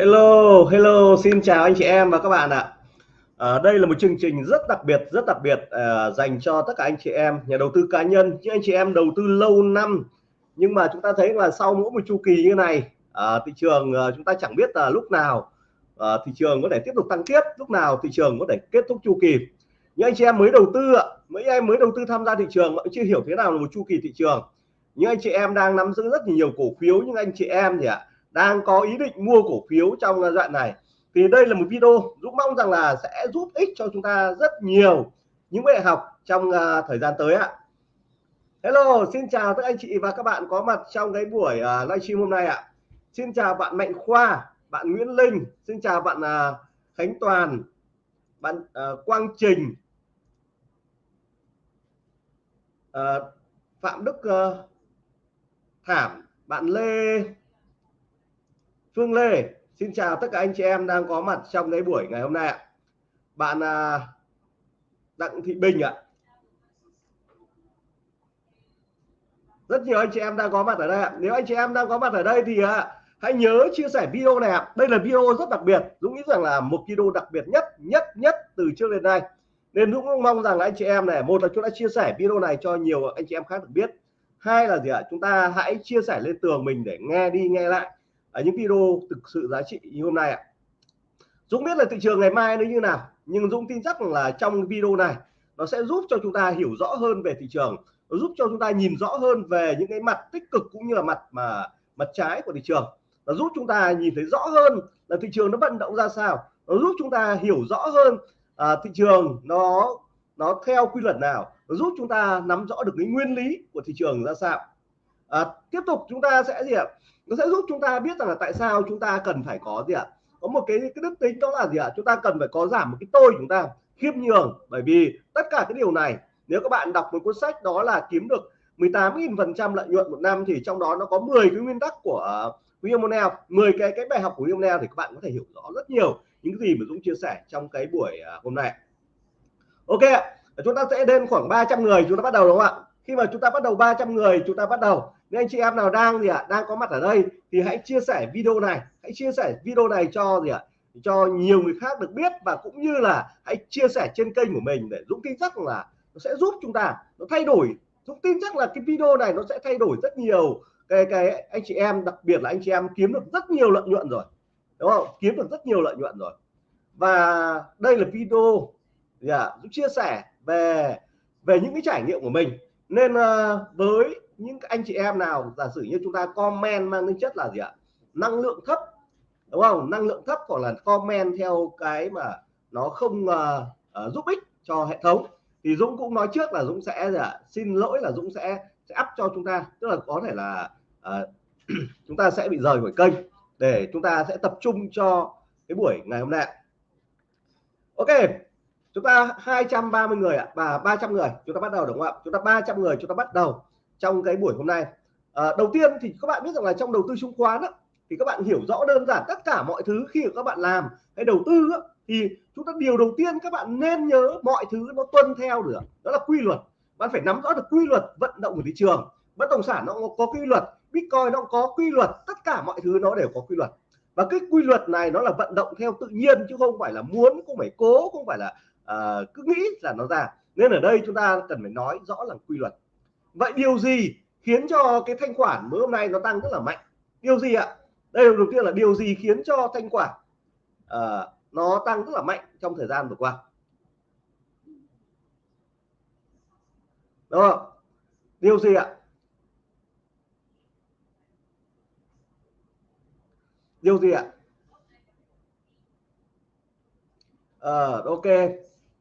Hello, hello, xin chào anh chị em và các bạn ạ. À, đây là một chương trình rất đặc biệt, rất đặc biệt à, dành cho tất cả anh chị em nhà đầu tư cá nhân, những anh chị em đầu tư lâu năm. Nhưng mà chúng ta thấy là sau mỗi một chu kỳ như này, à, thị trường à, chúng ta chẳng biết là lúc nào à, thị trường có thể tiếp tục tăng tiếp, lúc nào thị trường có thể kết thúc chu kỳ. Những anh chị em mới đầu tư ạ, mấy em mới đầu tư tham gia thị trường vẫn chưa hiểu thế nào là một chu kỳ thị trường. Những anh chị em đang nắm giữ rất nhiều cổ phiếu, những anh chị em gì ạ? Đang có ý định mua cổ phiếu trong đoạn này thì đây là một video Dũng mong rằng là sẽ giúp ích cho chúng ta rất nhiều những bài học trong uh, thời gian tới ạ. Hello xin chào các anh chị và các bạn có mặt trong cái buổi uh, livestream hôm nay ạ. Xin chào bạn Mạnh Khoa bạn Nguyễn Linh xin chào bạn uh, Khánh Toàn bạn uh, Quang Trình uh, Phạm Đức uh, Thảm bạn Lê Phương Lê, Xin chào tất cả anh chị em đang có mặt trong cái buổi ngày hôm nay ạ. Bạn à, Đặng Thị Bình ạ. Rất nhiều anh chị em đang có mặt ở đây ạ. Nếu anh chị em đang có mặt ở đây thì à, hãy nhớ chia sẻ video này ạ. Đây là video rất đặc biệt. Dũng nghĩ rằng là một video đặc biệt nhất nhất nhất từ trước đến nay. Nên Dũng mong rằng là anh chị em này, một là chúng ta chia sẻ video này cho nhiều anh chị em khác được biết. Hai là gì ạ? Chúng ta hãy chia sẻ lên tường mình để nghe đi, nghe lại ở những video thực sự giá trị như hôm nay ạ. Dũng biết là thị trường ngày mai nó như nào nhưng Dũng tin chắc là trong video này nó sẽ giúp cho chúng ta hiểu rõ hơn về thị trường nó giúp cho chúng ta nhìn rõ hơn về những cái mặt tích cực cũng như là mặt mà mặt trái của thị trường. Nó giúp chúng ta nhìn thấy rõ hơn là thị trường nó vận động ra sao nó giúp chúng ta hiểu rõ hơn à, thị trường nó nó theo quy luật nào nó giúp chúng ta nắm rõ được cái nguyên lý của thị trường ra sao. À, tiếp tục chúng ta sẽ gì ạ? Nó sẽ giúp chúng ta biết rằng là tại sao chúng ta cần phải có gì ạ? Có một cái cái đức tính đó là gì ạ? Chúng ta cần phải có giảm một cái tôi chúng ta khiêm nhường. Bởi vì tất cả cái điều này, nếu các bạn đọc một cuốn sách đó là kiếm được 18.000 phần trăm lợi nhuận một năm, thì trong đó nó có 10 cái nguyên tắc của William O'Neill 10 cái cái bài học của William O'Neill thì các bạn có thể hiểu rõ rất nhiều những cái gì mà Dũng chia sẻ trong cái buổi ờ, hôm nay. Ok chúng ta sẽ lên khoảng 300 người, chúng ta bắt đầu đúng không ạ? Khi mà chúng ta bắt đầu 300 người chúng ta bắt đầu. Nên anh chị em nào đang gì ạ à, đang có mặt ở đây thì hãy chia sẻ video này. Hãy chia sẻ video này cho gì ạ à, cho nhiều người khác được biết và cũng như là hãy chia sẻ trên kênh của mình để Dũng tin chắc là nó sẽ giúp chúng ta nó thay đổi. Dũng tin chắc là cái video này nó sẽ thay đổi rất nhiều. Cái cái anh chị em đặc biệt là anh chị em kiếm được rất nhiều lợi nhuận rồi đúng không? Kiếm được rất nhiều lợi nhuận rồi. Và đây là video yeah, dạ, Dũng chia sẻ về về những cái trải nghiệm của mình nên ờ, với những anh chị em nào giả sử như chúng ta comment mang tính chất là gì ạ? Năng lượng thấp đúng không? Năng lượng thấp hoặc là comment theo cái mà nó không uh, uh, giúp ích cho hệ thống. Thì Dũng cũng nói trước là Dũng sẽ là xin lỗi là Dũng sẽ sẽ up cho chúng ta. Tức là có thể là uh, chúng ta sẽ bị rời khỏi kênh để chúng ta sẽ tập trung cho cái buổi ngày hôm nay. Ok chúng ta 230 người ạ và 300 người chúng ta bắt đầu đúng không ạ? Chúng ta 300 người chúng ta bắt đầu trong cái buổi hôm nay. À, đầu tiên thì các bạn biết rằng là trong đầu tư chứng khoán á, thì các bạn hiểu rõ đơn giản tất cả mọi thứ khi các bạn làm hay đầu tư á, thì chúng ta điều đầu tiên các bạn nên nhớ mọi thứ nó tuân theo được. Đó là quy luật. Bạn phải nắm rõ được quy luật vận động của thị trường. Bất động sản nó có quy luật bitcoin nó có quy luật tất cả mọi thứ nó đều có quy luật. Và cái quy luật này nó là vận động theo tự nhiên chứ không phải là muốn không phải cố không phải là uh, cứ nghĩ là nó ra. Nên ở đây chúng ta cần phải nói rõ là quy luật. Vậy điều gì khiến cho cái thanh khoản mới hôm nay nó tăng rất là mạnh? Điều gì ạ? Đây là đầu tiên là điều gì khiến cho thanh khoản uh, nó tăng rất là mạnh trong thời gian vừa qua? Đúng không? Điều gì ạ? Điều gì ạ? Ờ ok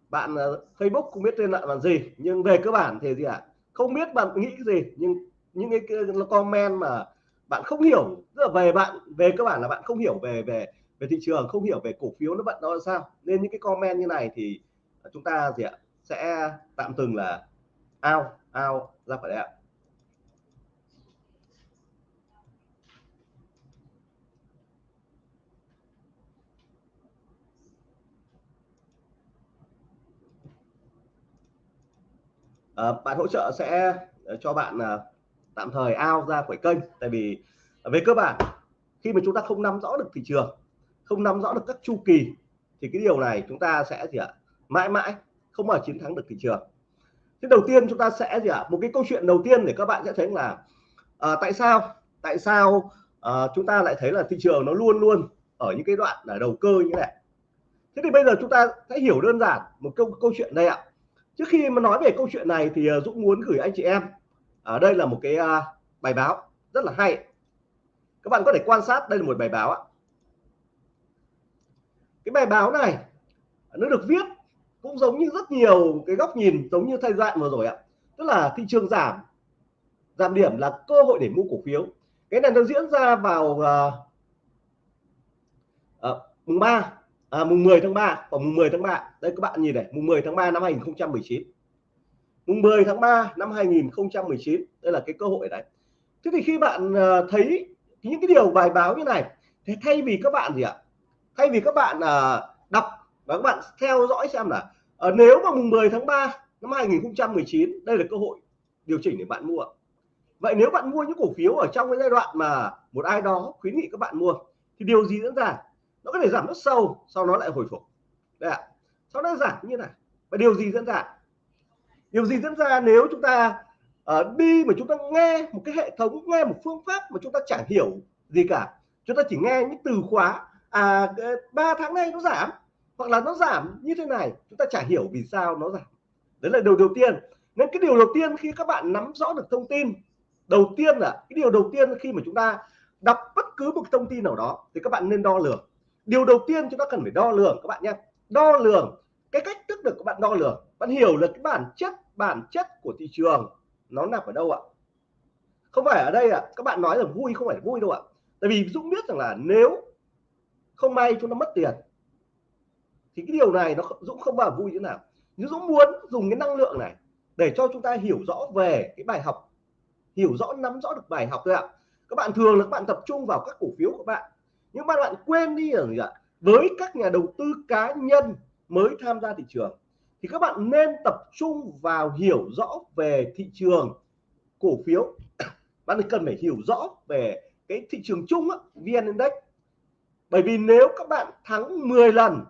bạn ờ, Facebook không biết tên là bạn gì nhưng về cơ bản thì gì ạ? Không biết bạn nghĩ cái gì nhưng những cái, comment mà bạn không hiểu tức là về bạn về cơ bản là bạn không hiểu về về về thị trường không hiểu về cổ phiếu nó vận nó sao. Nên những cái comment như này thì chúng ta gì ạ sẽ tạm từng là ao ao ra khỏi đây ạ. À, bạn hỗ trợ sẽ ờ, cho bạn à, tạm thời ao ra khỏi kênh. Tại vì về cơ bản khi mà chúng ta không nắm rõ được thị trường không nắm rõ được các chu kỳ thì cái điều này chúng ta sẽ gì ạ mãi mãi không bao chiến thắng được thị trường. Thế đầu tiên chúng ta sẽ gì ạ một cái câu chuyện đầu tiên để các bạn sẽ thấy là à, tại sao tại sao à, chúng ta lại thấy là thị trường nó luôn luôn ở những cái đoạn là đầu cơ như này. Thế thì bây giờ chúng ta sẽ hiểu đơn giản một câu câu chuyện đây ạ trước khi mà nói về câu chuyện này thì ờ, Dũng muốn gửi anh chị em ở đây là một cái à, bài báo rất là hay. Các bạn có thể quan sát đây là một bài báo ạ. Cái bài báo này nó được viết cũng giống như rất nhiều cái góc nhìn giống như thay đoạn vừa rồi ạ. Tức là thị trường giảm giảm điểm là cơ hội để mua cổ phiếu. Cái này nó diễn ra vào uh, uh, mùng 3 à, mùng 10 tháng 3 và mùng 10 tháng 3 đây các bạn nhìn này mùng 10 tháng 3 năm 2019 mùng 10 tháng 3 năm 2019 đây là cái cơ hội đấy thế thì khi bạn ờ, thấy những cái điều bài báo như này thì thay vì các bạn gì ạ? Thay vì các bạn ờ, đọc và các bạn theo dõi xem là ờ, nếu mà mùng 10 tháng 3 năm 2019 đây là cơ hội điều chỉnh để bạn mua. Vậy nếu bạn mua những cổ phiếu ở trong cái giai đoạn mà một ai đó khuyến nghị các bạn mua thì điều gì diễn ra? Nó có thể giảm rất sâu sau nó lại hồi phục. Đấy ạ. Sau đó giảm như này. Và điều gì diễn ra? Điều gì diễn ra nếu chúng ta uh, đi mà chúng ta nghe một cái hệ thống nghe một phương pháp mà chúng ta chẳng hiểu gì cả. Chúng ta chỉ nghe những từ khóa à ờ, ba tháng nay nó giảm hoặc là nó giảm như thế này chúng ta chả hiểu vì sao nó giảm. Đấy là điều đầu tiên. Nên cái điều đầu tiên khi các bạn nắm rõ được thông tin đầu tiên là cái điều đầu tiên khi mà chúng ta đọc bất cứ một thông tin nào đó thì các bạn nên đo lường điều đầu tiên chúng ta cần phải đo lường các bạn nhé. Đo lường cái cách thức được các bạn đo lường. Bạn hiểu được cái bản chất bản chất của thị trường nó nằm ở đâu ạ? Không phải ở đây ạ. Các bạn nói là vui không phải vui đâu ạ. Tại vì Dũng biết rằng là nếu không may chúng ta mất tiền, thì cái điều này nó Dũng không bao vui như nào. Nhưng Dũng muốn dùng cái năng lượng này để cho chúng ta hiểu rõ về cái bài học, hiểu rõ, nắm rõ được bài học thôi ạ. Các bạn thường là các bạn tập trung vào các cổ phiếu của bạn nhưng mà bạn quên đi rằng ạ? Với các nhà đầu tư cá nhân mới tham gia thị trường thì các bạn nên tập trung vào hiểu rõ về thị trường cổ phiếu. Bạn cần phải hiểu rõ về cái thị trường chung á, VN Index. Bởi vì nếu các bạn thắng 10 lần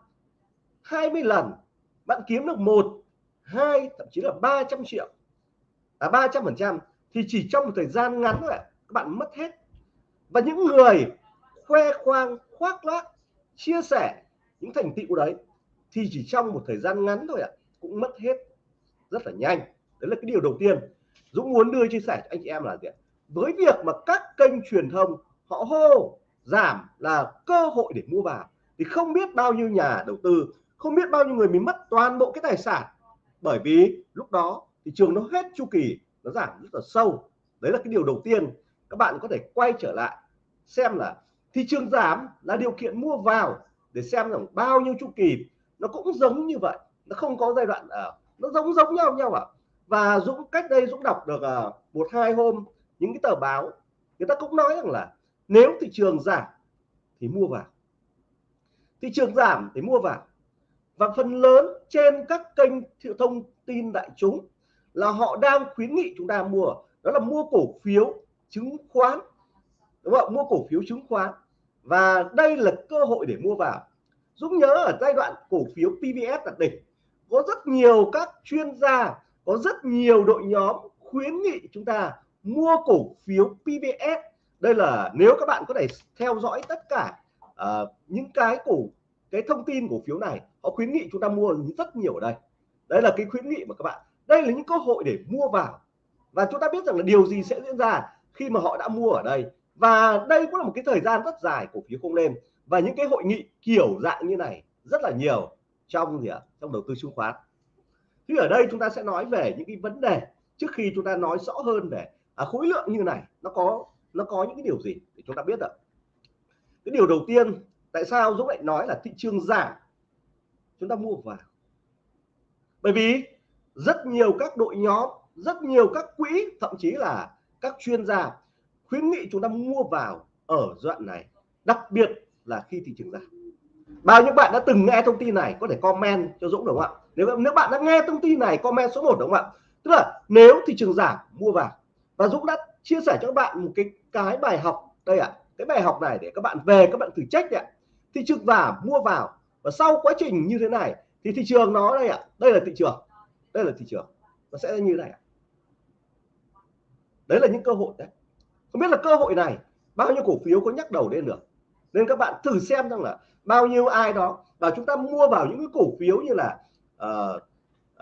20 lần bạn kiếm được một hai thậm chí là 300 triệu à 300 phần trăm thì chỉ trong một thời gian ngắn thôi các bạn mất hết. Và những người khoe khoang, khoác lác, chia sẻ những thành tựu đấy thì chỉ trong một thời gian ngắn thôi ạ, cũng mất hết rất là nhanh. Đấy là cái điều đầu tiên. Dũng muốn đưa chia sẻ cho anh chị em là gì với việc mà các kênh truyền thông họ hô giảm là cơ hội để mua vào, thì không biết bao nhiêu nhà đầu tư, không biết bao nhiêu người mình mất toàn bộ cái tài sản. Bởi vì lúc đó thị trường nó hết chu kỳ, nó giảm rất là sâu. Đấy là cái điều đầu tiên. Các bạn có thể quay trở lại xem là thị trường giảm là điều kiện mua vào để xem rằng bao nhiêu chu kỳ nó cũng giống như vậy. Nó không có giai đoạn ở nó giống giống nhau nhau ạ. À. và Dũng cách đây Dũng đọc được uh, một hai hôm những cái tờ báo người ta cũng nói rằng là nếu thị trường giảm thì mua vào. Thị trường giảm thì mua vào. Và phần lớn trên các kênh thông tin đại chúng là họ đang khuyến nghị chúng ta mua đó là mua cổ phiếu chứng khoán đúng không? Mua cổ phiếu chứng khoán. Và đây là cơ hội để mua vào. Dũng nhớ ở giai đoạn cổ phiếu PVS đặc đỉnh. Có rất nhiều các chuyên gia có rất nhiều đội nhóm khuyến nghị chúng ta mua cổ phiếu PVS đây là nếu các bạn có thể theo dõi tất cả uh, những cái cổ cái thông tin cổ phiếu này họ khuyến nghị chúng ta mua rất nhiều ở đây. Đây là cái khuyến nghị mà các bạn. Đây là những cơ hội để mua vào. Và chúng ta biết rằng là điều gì sẽ diễn ra khi mà họ đã mua ở đây và đây cũng là một cái thời gian rất dài cổ phiếu không lên. Và những cái hội nghị kiểu dạng như này rất là nhiều trong gì ạ? Trong đầu tư chứng khoán. Thì ở đây chúng ta sẽ nói về những cái vấn đề trước khi chúng ta nói rõ hơn về à, khối lượng như này nó có nó có những cái điều gì để chúng ta biết ạ? Cái điều đầu tiên tại sao Dũng lại nói là thị trường giảm? Chúng ta mua vào. Bởi vì rất nhiều các đội nhóm rất nhiều các quỹ thậm chí là các chuyên gia khuyến nghị chúng ta mua vào ở đoạn này đặc biệt là khi thị trường giảm. Bao nhiêu bạn đã từng nghe thông tin này có thể comment cho Dũng đúng không ạ? Nếu nếu bạn đã nghe thông tin này comment số 1 đúng không ạ? Tức là nếu thị trường giảm mua vào. Và Dũng đã chia sẻ cho các bạn một cái cái bài học đây ạ. À, cái bài học này để các bạn về các bạn thử trách ạ. Thị trường giảm, mua vào. Và sau quá trình như thế này thì thị trường nó đây ạ. À, đây là thị trường. Đây là thị trường. Nó sẽ như này đấy là những cơ hội đấy không biết là cơ hội này bao nhiêu cổ phiếu có nhắc đầu lên được. Nên các bạn thử xem rằng là bao nhiêu ai đó và chúng ta mua vào những cái cổ phiếu như là uh,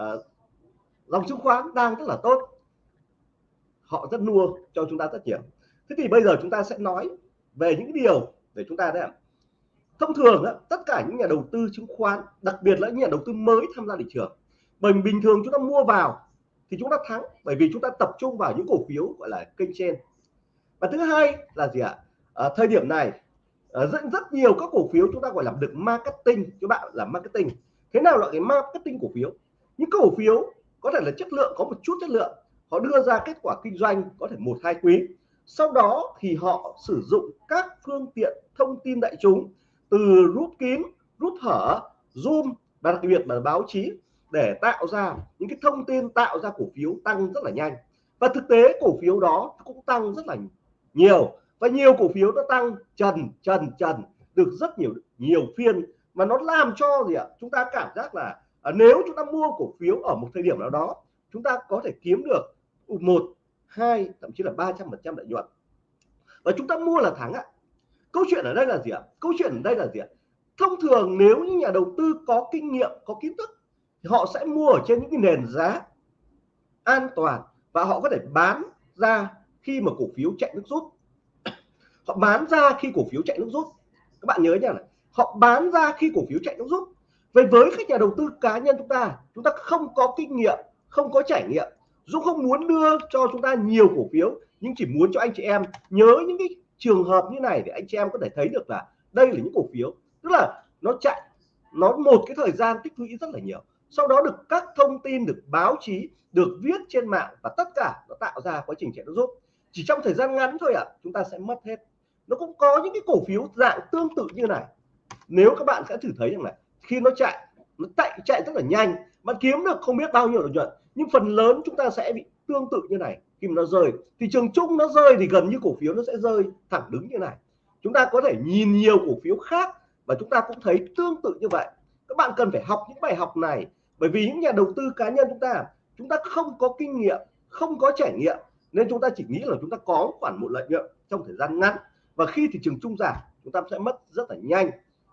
uh, dòng chứng khoán đang rất là tốt. Họ rất mua cho chúng ta rất nhiều. Thế thì bây giờ chúng ta sẽ nói về những điều để chúng ta đấy thông thường đó, tất cả những nhà đầu tư chứng khoán đặc biệt là những nhà đầu tư mới tham gia thị trường bởi bình thường chúng ta mua vào thì chúng ta thắng bởi vì chúng ta tập trung vào những cổ phiếu gọi là kênh trên và thứ hai là gì ạ? À, thời điểm này ờ, rất rất nhiều các cổ phiếu chúng ta gọi là được marketing các bạn là marketing. Thế nào là cái marketing cổ phiếu? Những cổ phiếu có thể là chất lượng có một chút chất lượng họ đưa ra kết quả kinh doanh có thể một hai quý. Sau đó thì họ sử dụng các phương tiện thông tin đại chúng từ rút kín rút hở zoom và đặc biệt là báo chí để tạo ra những cái thông tin tạo ra cổ phiếu tăng rất là nhanh. Và thực tế cổ phiếu đó cũng tăng rất là nhiều và nhiều cổ phiếu nó tăng trần trần trần được rất nhiều nhiều phiên. Mà nó làm cho gì ạ? Chúng ta cảm giác là à, nếu chúng ta mua cổ phiếu ở một thời điểm nào đó chúng ta có thể kiếm được một hai thậm chí là 300 phần trăm lợi nhuận. Và chúng ta mua là thắng ạ. Câu chuyện ở đây là gì ạ? Câu chuyện ở đây là gì ạ? Thông thường nếu như nhà đầu tư có kinh nghiệm có kiến thức thì họ sẽ mua ở trên những cái nền giá an toàn và họ có thể bán ra khi mà cổ phiếu chạy nước rút. Họ bán ra khi cổ phiếu chạy nước rút. Các bạn nhớ nhá họ bán ra khi cổ phiếu chạy nước rút. Vậy với các nhà đầu tư cá nhân chúng ta chúng ta không có kinh nghiệm, không có trải nghiệm Dũng không muốn đưa cho chúng ta nhiều cổ phiếu, nhưng chỉ muốn cho anh chị em nhớ những cái trường hợp như này để anh chị em có thể thấy được là đây là những cổ phiếu. Tức là nó chạy, nó một cái thời gian tích lũy rất là nhiều. Sau đó được các thông tin, được báo chí, được viết trên mạng và tất cả nó tạo ra quá trình chạy nước rút chỉ trong thời gian ngắn thôi ạ à, chúng ta sẽ mất hết. Nó cũng có những cái cổ phiếu dạng tương tự như này. Nếu các bạn sẽ thử thấy rằng này khi nó chạy nó chạy chạy rất là nhanh bạn kiếm được không biết bao nhiêu lợi nhuận nhưng phần lớn chúng ta sẽ bị tương tự như này. Khi mà nó rơi thị trường chung nó rơi thì gần như cổ phiếu nó sẽ rơi thẳng đứng như này. Chúng ta có thể nhìn nhiều cổ phiếu khác và chúng ta cũng thấy tương tự như vậy. Các bạn cần phải học những bài học này bởi vì những nhà đầu tư cá nhân chúng ta chúng ta không có kinh nghiệm không có trải nghiệm nên chúng ta chỉ nghĩ là chúng ta có khoản một lợi nhuận trong thời gian ngắn. Và khi thị trường trung giảm, chúng ta sẽ mất rất là nhanh.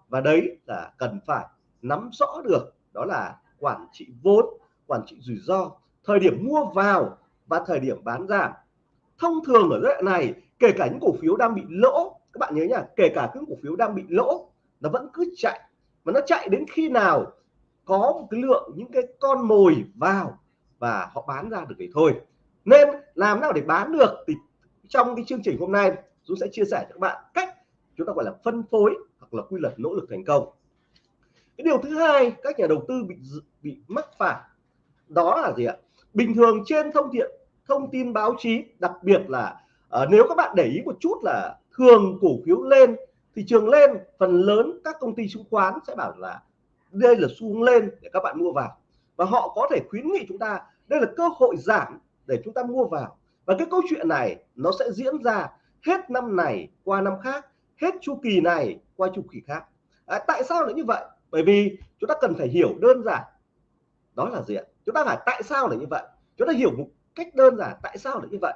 Và đấy là cần phải nắm rõ được. Đó là quản trị vốn, quản trị rủi ro, thời điểm mua vào và thời điểm bán giảm thông thường ở giai đoạn này, kể cả những cổ phiếu đang bị lỗ, các bạn nhớ nhá, kể cả những cổ phiếu đang bị lỗ, nó vẫn cứ chạy. Và nó chạy đến khi nào có một cái lượng, những cái con mồi vào và họ bán ra được thì thôi nên làm nào để bán được thì trong cái chương trình hôm nay Dũng sẽ chia sẻ cho các bạn cách chúng ta gọi là phân phối hoặc là quy luật nỗ lực thành công. Cái điều thứ hai các nhà đầu tư bị bị mắc phải đó là gì ạ? Bình thường trên thông tiện thông tin báo chí đặc biệt là uh, nếu các bạn để ý một chút là thường cổ phiếu lên thị trường lên phần lớn các công ty chứng khoán sẽ bảo là đây là xu hướng lên để các bạn mua vào. Và họ có thể khuyến nghị chúng ta đây là cơ hội giảm để chúng ta mua vào. Và cái câu chuyện này nó sẽ diễn ra hết năm này qua năm khác hết chu kỳ này qua chu kỳ khác. À, tại sao lại như vậy? Bởi vì chúng ta cần phải hiểu đơn giản. Đó là gì ạ? Chúng ta phải tại sao lại như vậy? Chúng ta hiểu một cách đơn giản tại sao lại như vậy.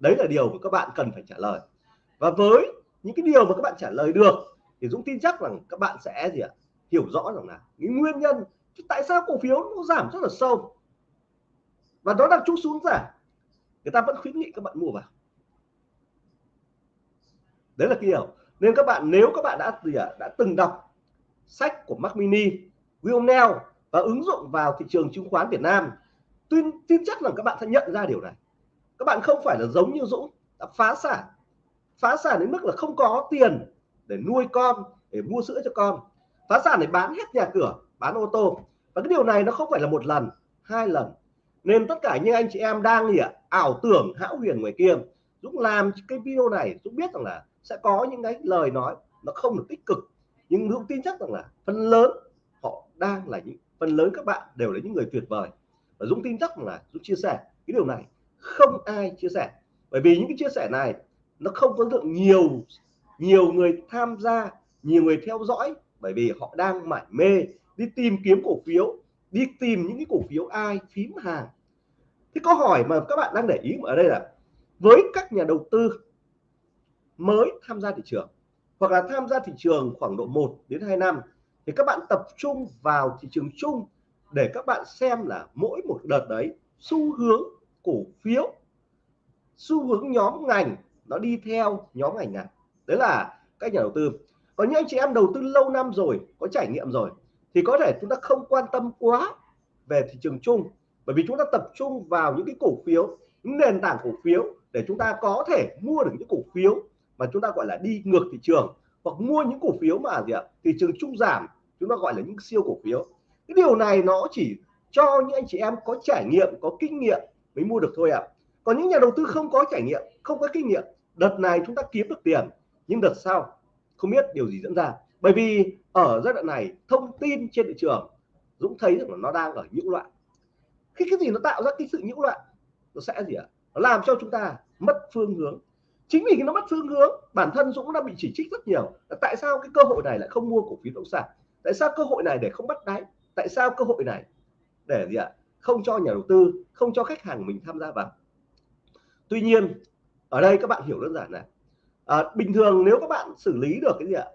Đấy là điều mà các bạn cần phải trả lời. Và với những cái điều mà các bạn trả lời được thì Dũng tin chắc rằng các bạn sẽ gì ạ? Hiểu rõ rằng là cái nguyên nhân tại sao cổ phiếu nó giảm rất là sâu và nó đang chút xuống giảm người ta vẫn khuyến nghị các bạn mua vào. Đấy là cái điều. Nên các bạn nếu các bạn đã gì à, đã từng đọc sách của Mac Mini Will và ứng dụng vào thị trường chứng khoán Việt Nam tin tin chắc rằng các bạn sẽ nhận ra điều này. Các bạn không phải là giống như Dũng đã phá sản. Phá sản đến mức là không có tiền để nuôi con để mua sữa cho con. Phá sản để bán hết nhà cửa bán ô tô. Và cái điều này nó không phải là một lần hai lần nên tất cả những anh chị em đang gì ạ? Ảo tưởng, hão huyền ngoài kia. Dũng làm cái video này Dũng biết rằng là sẽ có những cái lời nói nó không được tích cực. Nhưng Dũng tin chắc rằng là phần lớn họ đang là những, phần lớn các bạn đều là những người tuyệt vời. Và Dũng tin chắc rằng là Dũng chia sẻ cái điều này. Không ai chia sẻ. Bởi vì những cái chia sẻ này nó không có lượng nhiều nhiều người tham gia, nhiều người theo dõi. Bởi vì họ đang mải mê đi tìm kiếm cổ phiếu, đi tìm những cái cổ phiếu ai, phím hàng thì câu hỏi mà các bạn đang để ý ở đây là, với các nhà đầu tư mới tham gia thị trường, hoặc là tham gia thị trường khoảng độ 1 đến 2 năm, thì các bạn tập trung vào thị trường chung để các bạn xem là mỗi một đợt đấy, xu hướng cổ phiếu, xu hướng nhóm ngành nó đi theo nhóm ngành nào. Đấy là các nhà đầu tư. Có những anh chị em đầu tư lâu năm rồi, có trải nghiệm rồi, thì có thể chúng ta không quan tâm quá về thị trường chung bởi vì chúng ta tập trung vào những cái cổ phiếu, những nền tảng cổ phiếu để chúng ta có thể mua được những cổ phiếu mà chúng ta gọi là đi ngược thị trường hoặc mua những cổ phiếu mà gì ạ, thị trường chung giảm, chúng ta gọi là những siêu cổ phiếu. Cái điều này nó chỉ cho những anh chị em có trải nghiệm, có kinh nghiệm mới mua được thôi ạ. À. còn những nhà đầu tư không có trải nghiệm, không có kinh nghiệm, đợt này chúng ta kiếm được tiền, nhưng đợt sau không biết điều gì diễn ra. Bởi vì ở giai đoạn này, thông tin trên thị trường, Dũng thấy rằng là nó đang ở nhiễu loạn khi cái gì nó tạo ra cái sự nhiễu loạn nó sẽ gì ạ? Nó làm cho chúng ta mất phương hướng. Chính vì nó mất phương hướng bản thân Dũng đã bị chỉ trích rất nhiều. Là tại sao cái cơ hội này lại không mua cổ phiếu bất động sản? Tại sao cơ hội này để không bắt đáy? Tại sao cơ hội này để gì ạ? Không cho nhà đầu tư không cho khách hàng mình tham gia vào? Tuy nhiên ở đây các bạn hiểu đơn giản này. À, bình thường nếu các bạn xử lý được cái gì ạ?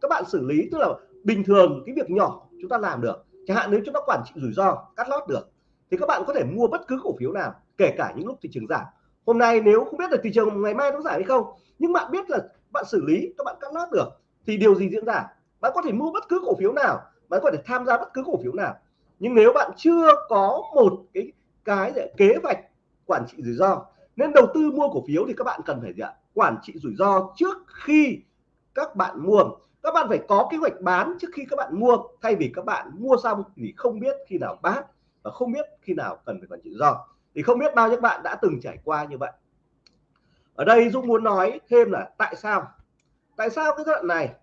Các bạn xử lý tức là bình thường cái việc nhỏ chúng ta làm được. Chẳng hạn nếu chúng ta quản trị rủi ro cắt lót được thì các bạn có thể mua bất cứ cổ phiếu nào, kể cả những lúc thị trường giảm. Hôm nay nếu không biết là thị trường ngày mai nó giảm hay không, nhưng bạn biết là bạn xử lý, các bạn cắt lót được, thì điều gì diễn ra? Bạn có thể mua bất cứ cổ phiếu nào, bạn có thể tham gia bất cứ cổ phiếu nào. Nhưng nếu bạn chưa có một cái cái để kế hoạch quản trị rủi ro, nên đầu tư mua cổ phiếu thì các bạn cần phải gì ạ? Quản trị rủi ro trước khi các bạn mua. Các bạn phải có kế hoạch bán trước khi các bạn mua, thay vì các bạn mua xong thì không biết khi nào bán và không biết khi nào cần phải quản trị rủi ro thì không biết bao nhiêu bạn đã từng trải qua như vậy. Ở đây Dũng muốn nói thêm là tại sao? Tại sao cái đoạn này?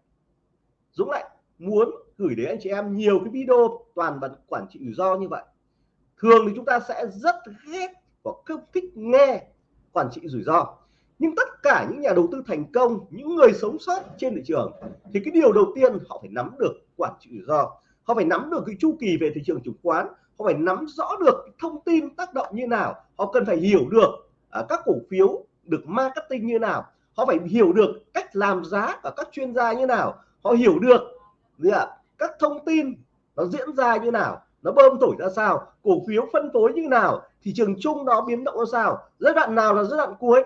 Dũng lại muốn gửi đến anh chị em nhiều cái video toàn bằng quản trị rủi ro như vậy. Thường thì chúng ta sẽ rất ghét và không thích nghe quản trị rủi ro. Nhưng tất cả những nhà đầu tư thành công, những người sống sót trên thị trường, thì cái điều đầu tiên họ phải nắm được quản trị rủi ro. Họ phải nắm được cái chu kỳ về thị trường chứng khoán họ phải nắm rõ được thông tin tác động như nào? Họ cần phải hiểu được uh, các cổ phiếu được marketing như nào. Họ phải hiểu được cách làm giá ở các chuyên gia như nào. Họ hiểu được gì ạ các thông tin nó diễn ra như nào nó bơm thổi ra sao cổ phiếu phân phối như nào thị trường chung nó biến động ra sao giai đoạn nào là giai đoạn cuối?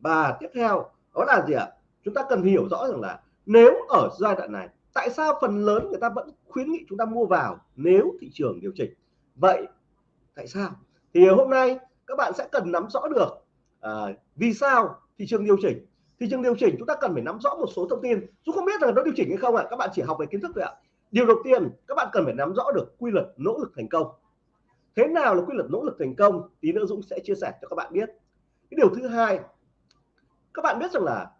Và tiếp theo đó là gì ạ? Chúng ta cần hiểu rõ rằng là nếu ở giai đoạn này tại sao phần lớn người ta vẫn khuyến nghị chúng ta mua vào nếu thị trường điều chỉnh? Vậy tại sao? Thì hôm nay các bạn sẽ cần nắm rõ được à, vì sao thị trường điều chỉnh? Thị trường điều chỉnh chúng ta cần phải nắm rõ một số thông tin. Chúng không biết là nó điều chỉnh hay không ạ à? các bạn chỉ học về kiến thức thôi ạ. Điều đầu tiên các bạn cần phải nắm rõ được quy luật nỗ lực thành công. Thế nào là quy luật nỗ lực thành công? Tí nữa Dũng sẽ chia sẻ cho các bạn biết. Cái điều thứ hai các bạn biết rằng là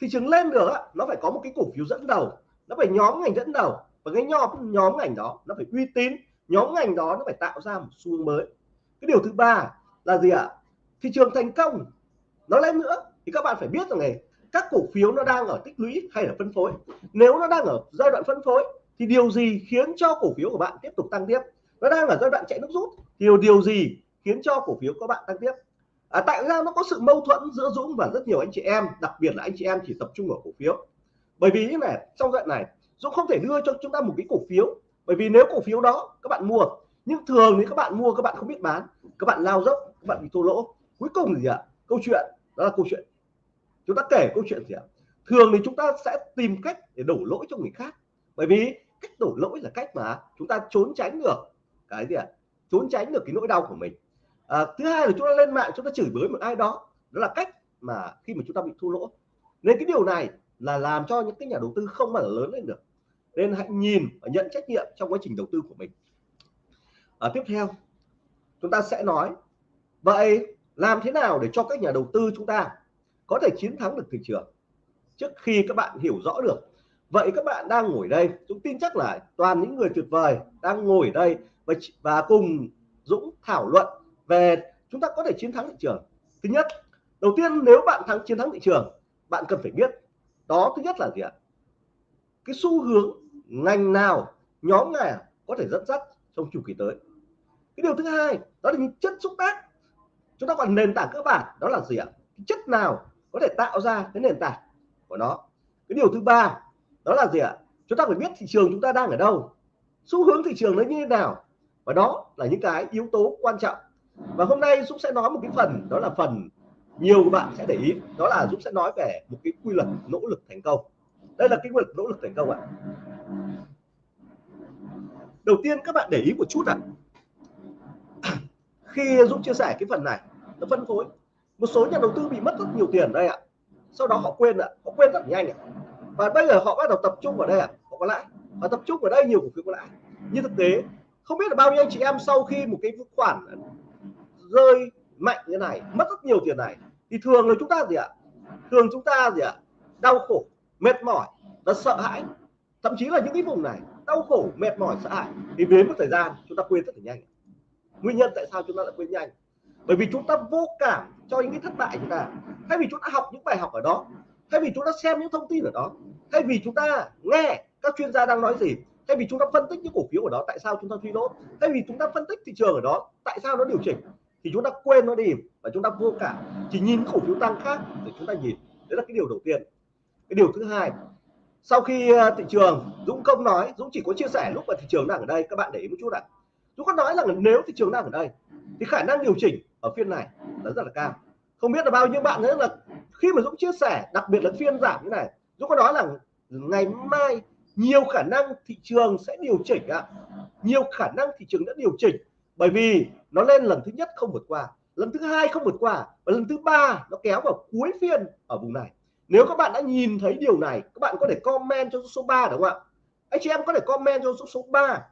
thị trường lên được á, nó phải có một cái cổ phiếu dẫn đầu. Nó phải nhóm ngành dẫn đầu và cái nhóm nhóm ngành đó nó phải uy tín nhóm ngành đó nó phải tạo ra một xu hướng mới. Cái điều thứ ba là gì ạ? Thị trường thành công. Nó lên nữa thì các bạn phải biết rằng này các cổ phiếu nó đang ở tích lũy hay là phân phối. Nếu nó đang ở giai đoạn phân phối thì điều gì khiến cho cổ phiếu của bạn tiếp tục tăng tiếp? Nó đang ở giai đoạn chạy nước rút thì điều, gì khiến cho cổ phiếu của bạn tăng tiếp? À, tại sao nó có sự mâu thuẫn giữa Dũng và rất nhiều anh chị em đặc biệt là anh chị em chỉ tập trung vào cổ phiếu? Bởi vì như này trong đoạn này Dũng không thể đưa cho chúng ta một cái cổ phiếu bởi vì nếu cổ phiếu đó các bạn mua nhưng thường thì các bạn mua các bạn không biết bán các bạn lao dốc các bạn bị thua lỗ. Cuối cùng gì ạ? Câu chuyện đó là câu chuyện. Chúng ta kể câu chuyện gì ạ? Thường thì chúng ta sẽ tìm cách để đổ lỗi cho người khác. Bởi vì cách đổ lỗi là cách mà chúng ta trốn tránh được cái gì ạ? Trốn tránh được cái nỗi đau của mình. À, thứ hai là chúng ta lên mạng chúng ta chửi bới một ai đó đó là cách mà khi mà chúng ta bị thua lỗ. Nên cái điều này là làm cho những cái nhà đầu tư không mà lớn lên được nên hãy nhìn và nhận trách nhiệm trong quá trình đầu tư của mình. À, tiếp theo chúng ta sẽ nói vậy làm thế nào để cho các nhà đầu tư chúng ta có thể chiến thắng được thị trường? Trước khi các bạn hiểu rõ được vậy các bạn đang ngồi đây chúng tin chắc là toàn những người tuyệt vời đang ngồi đây và, và cùng Dũng thảo luận về chúng ta có thể chiến thắng thị trường. Thứ nhất đầu tiên nếu bạn thắng chiến thắng thị trường bạn cần phải biết đó thứ nhất là gì ạ? Cái xu hướng ngành nào, nhóm nào à, có thể dẫn dắt trong chu kỳ tới. Cái điều thứ hai, đó là những chất xúc tác. Chúng ta còn nền tảng cơ bản, đó là gì ạ? Chất nào có thể tạo ra cái nền tảng của nó? Cái điều thứ ba, đó là gì ạ? Chúng ta phải biết thị trường chúng ta đang ở đâu. Xu hướng thị trường nó như thế nào? Và đó là những cái yếu tố quan trọng. Và hôm nay Dũng sẽ nói một cái phần, đó là phần nhiều các bạn sẽ để ý. Đó là Dũng sẽ nói về một cái quy luật nỗ lực thành công. Đây là cái quy luật nỗ lực thành công ạ đầu tiên, các bạn để ý một chút ạ. Khi Dũng chia sẻ cái phần này, nó phân phối. Một số nhà đầu tư bị mất rất nhiều tiền đây ạ. Sau đó họ quên ạ. Họ quên rất nhanh ạ. Và bây giờ họ bắt đầu tập trung vào đây ạ. Họ có lãi. Và tập trung vào đây nhiều cổ phiếu có lãi. Như thực tế, không biết là bao nhiêu anh chị em sau khi một cái khoản rơi mạnh như này, mất rất nhiều tiền này, thì thường là chúng ta gì ạ? Thường chúng ta gì ạ? Đau khổ, mệt mỏi và sợ hãi. Thậm chí là những cái vùng này đau khổ mệt mỏi sợ hãi thì đến một thời gian chúng ta quên rất là nhanh nguyên nhân tại sao chúng ta lại quên nhanh bởi vì chúng ta vô cảm cho những cái thất bại chúng ta thay vì chúng ta học những bài học ở đó thay vì chúng ta xem những thông tin ở đó thay vì chúng ta nghe các chuyên gia đang nói gì thay vì chúng ta phân tích những cổ phiếu ở đó tại sao chúng ta suy lỗ thay vì chúng ta phân tích thị trường ở đó tại sao nó điều chỉnh thì chúng ta quên nó đi và chúng ta vô cảm chỉ nhìn cổ phiếu tăng khác để chúng ta nhìn đấy là cái điều đầu tiên cái điều thứ hai sau khi ờ, thị trường, Dũng công nói, Dũng chỉ có chia sẻ lúc mà thị trường đang ở đây, các bạn để ý một chút ạ. Dũng có nói rằng là nếu thị trường đang ở đây, thì khả năng điều chỉnh ở phiên này là rất là cao. Không biết là bao nhiêu bạn nữa là khi mà Dũng chia sẻ, đặc biệt là phiên giảm như này, Dũng có nói là ngày mai nhiều khả năng thị trường sẽ điều chỉnh ạ. Nhiều khả năng thị trường đã điều chỉnh, bởi vì nó lên lần thứ nhất không vượt qua, lần thứ hai không vượt qua và lần thứ ba nó kéo vào cuối phiên ở vùng này nếu các bạn đã nhìn thấy điều này, các bạn có thể comment cho số 3 đúng không ạ? Anh chị em có thể comment cho số số 3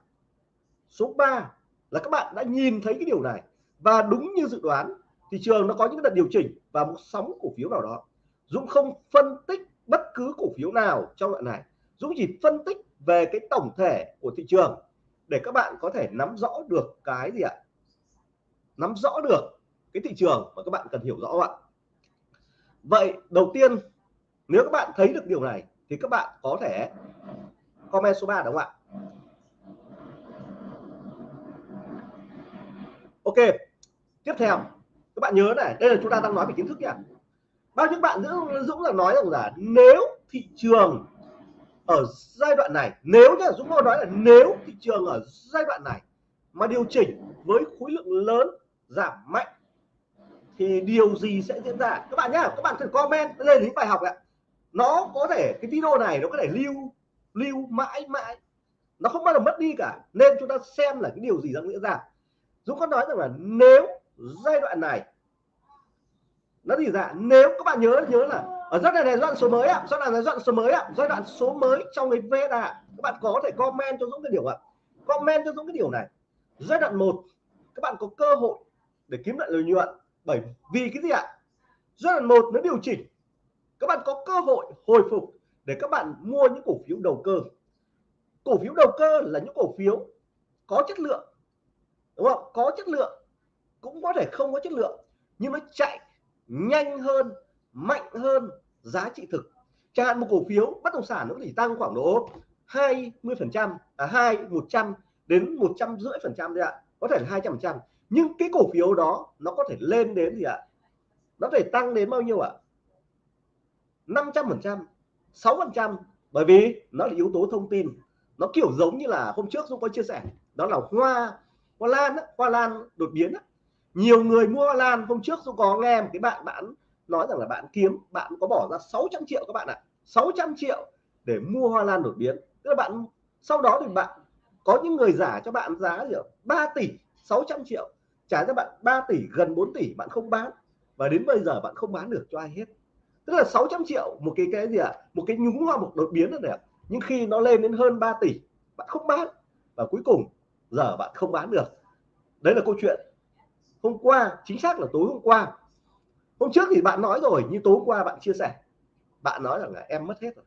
số 3 là các bạn đã nhìn thấy cái điều này. Và đúng như dự đoán thị trường nó có những đợt điều chỉnh và một sóng cổ phiếu nào đó. Dũng không phân tích bất cứ cổ phiếu nào trong đoạn này. Dũng chỉ phân tích về cái tổng thể của thị trường để các bạn có thể nắm rõ được cái gì ạ? Nắm rõ được cái thị trường mà các bạn cần hiểu rõ ạ? Vậy, đầu tiên nếu các bạn thấy được điều này, thì các bạn có thể comment số 3 đúng không ạ? Ok, tiếp theo. Các bạn nhớ này, đây là chúng ta đang nói về kiến thức nhá bao nhiêu bạn dũng dũng là nói rằng là nếu thị trường ở giai đoạn này, nếu nhá, dũng nói là nếu thị trường ở giai đoạn này mà điều chỉnh với khối lượng lớn giảm mạnh, thì điều gì sẽ diễn ra? Các bạn nhá, các bạn thử comment lên những bài học ạ nó có thể, cái video này nó có thể lưu lưu mãi mãi. Nó không bao giờ mất đi cả. Nên chúng ta xem là cái điều gì đang diễn ra. Dũng có nói rằng là nếu giai đoạn này, nó gì dạ nếu các bạn nhớ nhớ là ở giai đoạn này, giai đoạn số mới ạ. Giai đoạn này, giai đoạn số mới ạ. Giai đoạn số mới trong cái VSA các bạn có thể comment cho Dũng cái điều ạ. Comment cho Dũng cái điều này. Giai đoạn 1 các bạn có cơ hội để kiếm lại lợi nhuận. Bởi vì cái gì ạ? Giai đoạn một nó điều chỉnh các bạn có cơ hội hồi phục để các bạn mua những cổ phiếu đầu cơ. Cổ phiếu đầu cơ là những cổ phiếu có chất lượng, đúng không? Có chất lượng, cũng có thể không có chất lượng, nhưng nó chạy nhanh hơn, mạnh hơn giá trị thực. Chẳng hạn một cổ phiếu bất động sản nó chỉ tăng khoảng độ 20 phần trăm à hai một trăm đến một trăm rưỡi phần trăm đấy ạ. Có thể là hai trăm phần trăm. Nhưng cái cổ phiếu đó nó có thể lên đến gì ạ? Nó thể tăng đến bao nhiêu ạ? 500 phần trăm 6 phần trăm bởi vì nó là yếu tố thông tin. Nó kiểu giống như là hôm trước Dũng có chia sẻ đó là hoa hoa lan đó, hoa lan đột biến đó. nhiều người mua hoa lan hôm trước Dũng có nghe một cái bạn bạn nói rằng là bạn kiếm bạn có bỏ ra 600 triệu các bạn ạ. 600 triệu để mua hoa lan đột biến. Tức là bạn sau đó thì bạn có những người giả cho bạn giá gì 3 tỷ 600 triệu. Trả cho bạn 3 tỷ gần 4 tỷ bạn không bán. Và đến bây giờ bạn không bán được cho ai hết tức là 600 triệu một cái cái gì ạ? À? một cái nhúng hoa một đột biến này nhưng khi nó lên đến hơn 3 tỷ, bạn không bán. Và cuối cùng, giờ bạn không bán được. Đấy là câu chuyện. Hôm qua, chính xác là tối hôm qua. Hôm trước thì bạn nói rồi, nhưng tối hôm qua bạn chia sẻ. Bạn nói rằng là em mất hết rồi.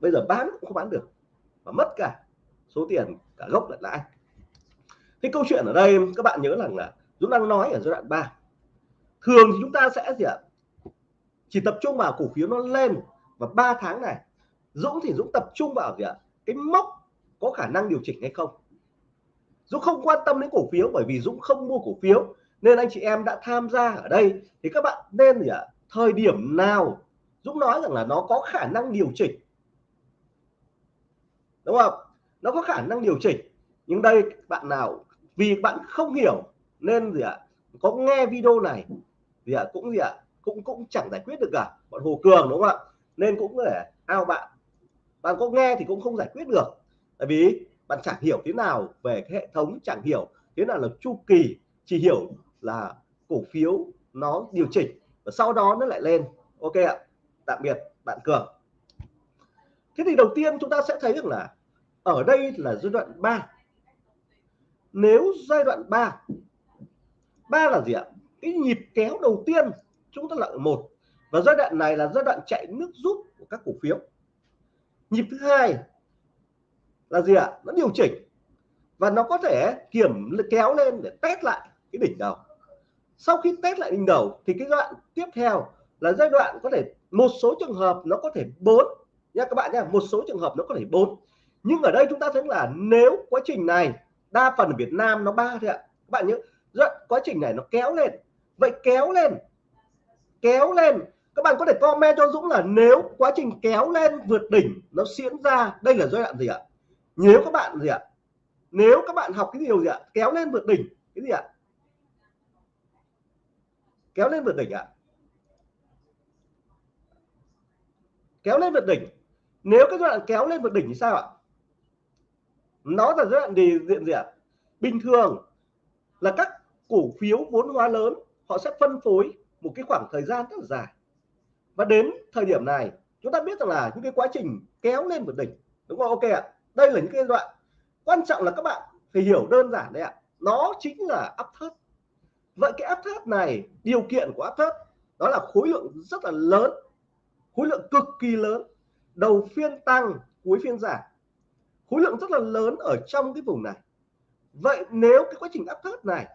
Bây giờ bán cũng không bán được. Và mất cả số tiền, cả gốc lẫn lãi. Cái câu chuyện ở đây, các bạn nhớ rằng là Dũng đang nói ở giai đoạn 3 thường thì chúng ta sẽ gì ạ? Chỉ tập trung vào cổ phiếu nó lên. Và 3 tháng này, Dũng thì Dũng tập trung vào gì ạ? Cái mốc có khả năng điều chỉnh hay không? Dũng không quan tâm đến cổ phiếu bởi vì Dũng không mua cổ phiếu. Nên anh chị em đã tham gia ở đây. Thì các bạn nên gì ạ? Thời điểm nào Dũng nói rằng là nó có khả năng điều chỉnh. Đúng không? Nó có khả năng điều chỉnh. Nhưng đây, bạn nào, vì bạn không hiểu, nên gì ạ? Có nghe video này, gì ạ? Cũng gì ạ? Cũng cũng chẳng giải quyết được cả. Bọn Hồ Cường, đúng không ạ? Nên cũng để ao bạn. Bạn có nghe thì cũng không giải quyết được. Tại vì bạn chẳng hiểu thế nào về cái hệ thống chẳng hiểu thế nào là chu kỳ, chỉ hiểu là cổ phiếu nó điều chỉnh và sau đó nó lại lên. Ok ạ. Tạm biệt, bạn cường. Thế thì đầu tiên chúng ta sẽ thấy được là ở đây là giai đoạn 3 nếu giai đoạn 3 ba là gì ạ? Cái nhịp kéo đầu tiên chúng ta là một. Và giai đoạn này là giai đoạn chạy nước rút của các cổ phiếu. Nhịp thứ hai là gì ạ? Nó điều chỉnh. Và nó có thể kiểm kéo lên để test lại cái đỉnh đầu. Sau khi test lại đỉnh đầu thì cái đoạn tiếp theo là giai đoạn có thể, một số trường hợp nó có thể bốn. Nha các bạn nha, một số trường hợp nó có thể bốn. Nhưng ở đây chúng ta thấy là nếu quá trình này, đa phần ở Việt Nam nó ba thôi ạ. Các bạn nhớ rất quá trình này nó kéo lên. Vậy kéo lên kéo lên. Các bạn có thể comment cho Dũng là nếu quá trình kéo lên vượt đỉnh nó diễn ra, đây là giai đoạn gì ạ? Nếu các bạn gì ạ? Nếu các bạn học cái điều gì ạ? Kéo lên vượt đỉnh, cái gì ạ? Kéo lên vượt đỉnh ạ. Kéo lên vượt đỉnh. Nếu cái giai đoạn kéo lên vượt đỉnh thì sao ạ? Nó là giai đoạn gì, diện gì ạ? Bình thường là các cổ phiếu vốn hóa lớn, họ sẽ phân phối một cái khoảng thời gian rất là dài. Và đến thời điểm này, chúng ta biết rằng là những cái quá trình kéo lên một đỉnh, đúng không? Ok ạ. Đây là những cái đoạn quan trọng là các bạn phải hiểu đơn giản đấy ạ. Nó chính là áp thấp. Vậy cái áp thấp này, điều kiện của áp thấp, đó là khối lượng rất là lớn, khối lượng cực kỳ lớn. Đầu phiên tăng, cuối phiên giảm. Khối lượng rất là lớn ở trong cái vùng này. Vậy nếu cái quá trình áp thấp này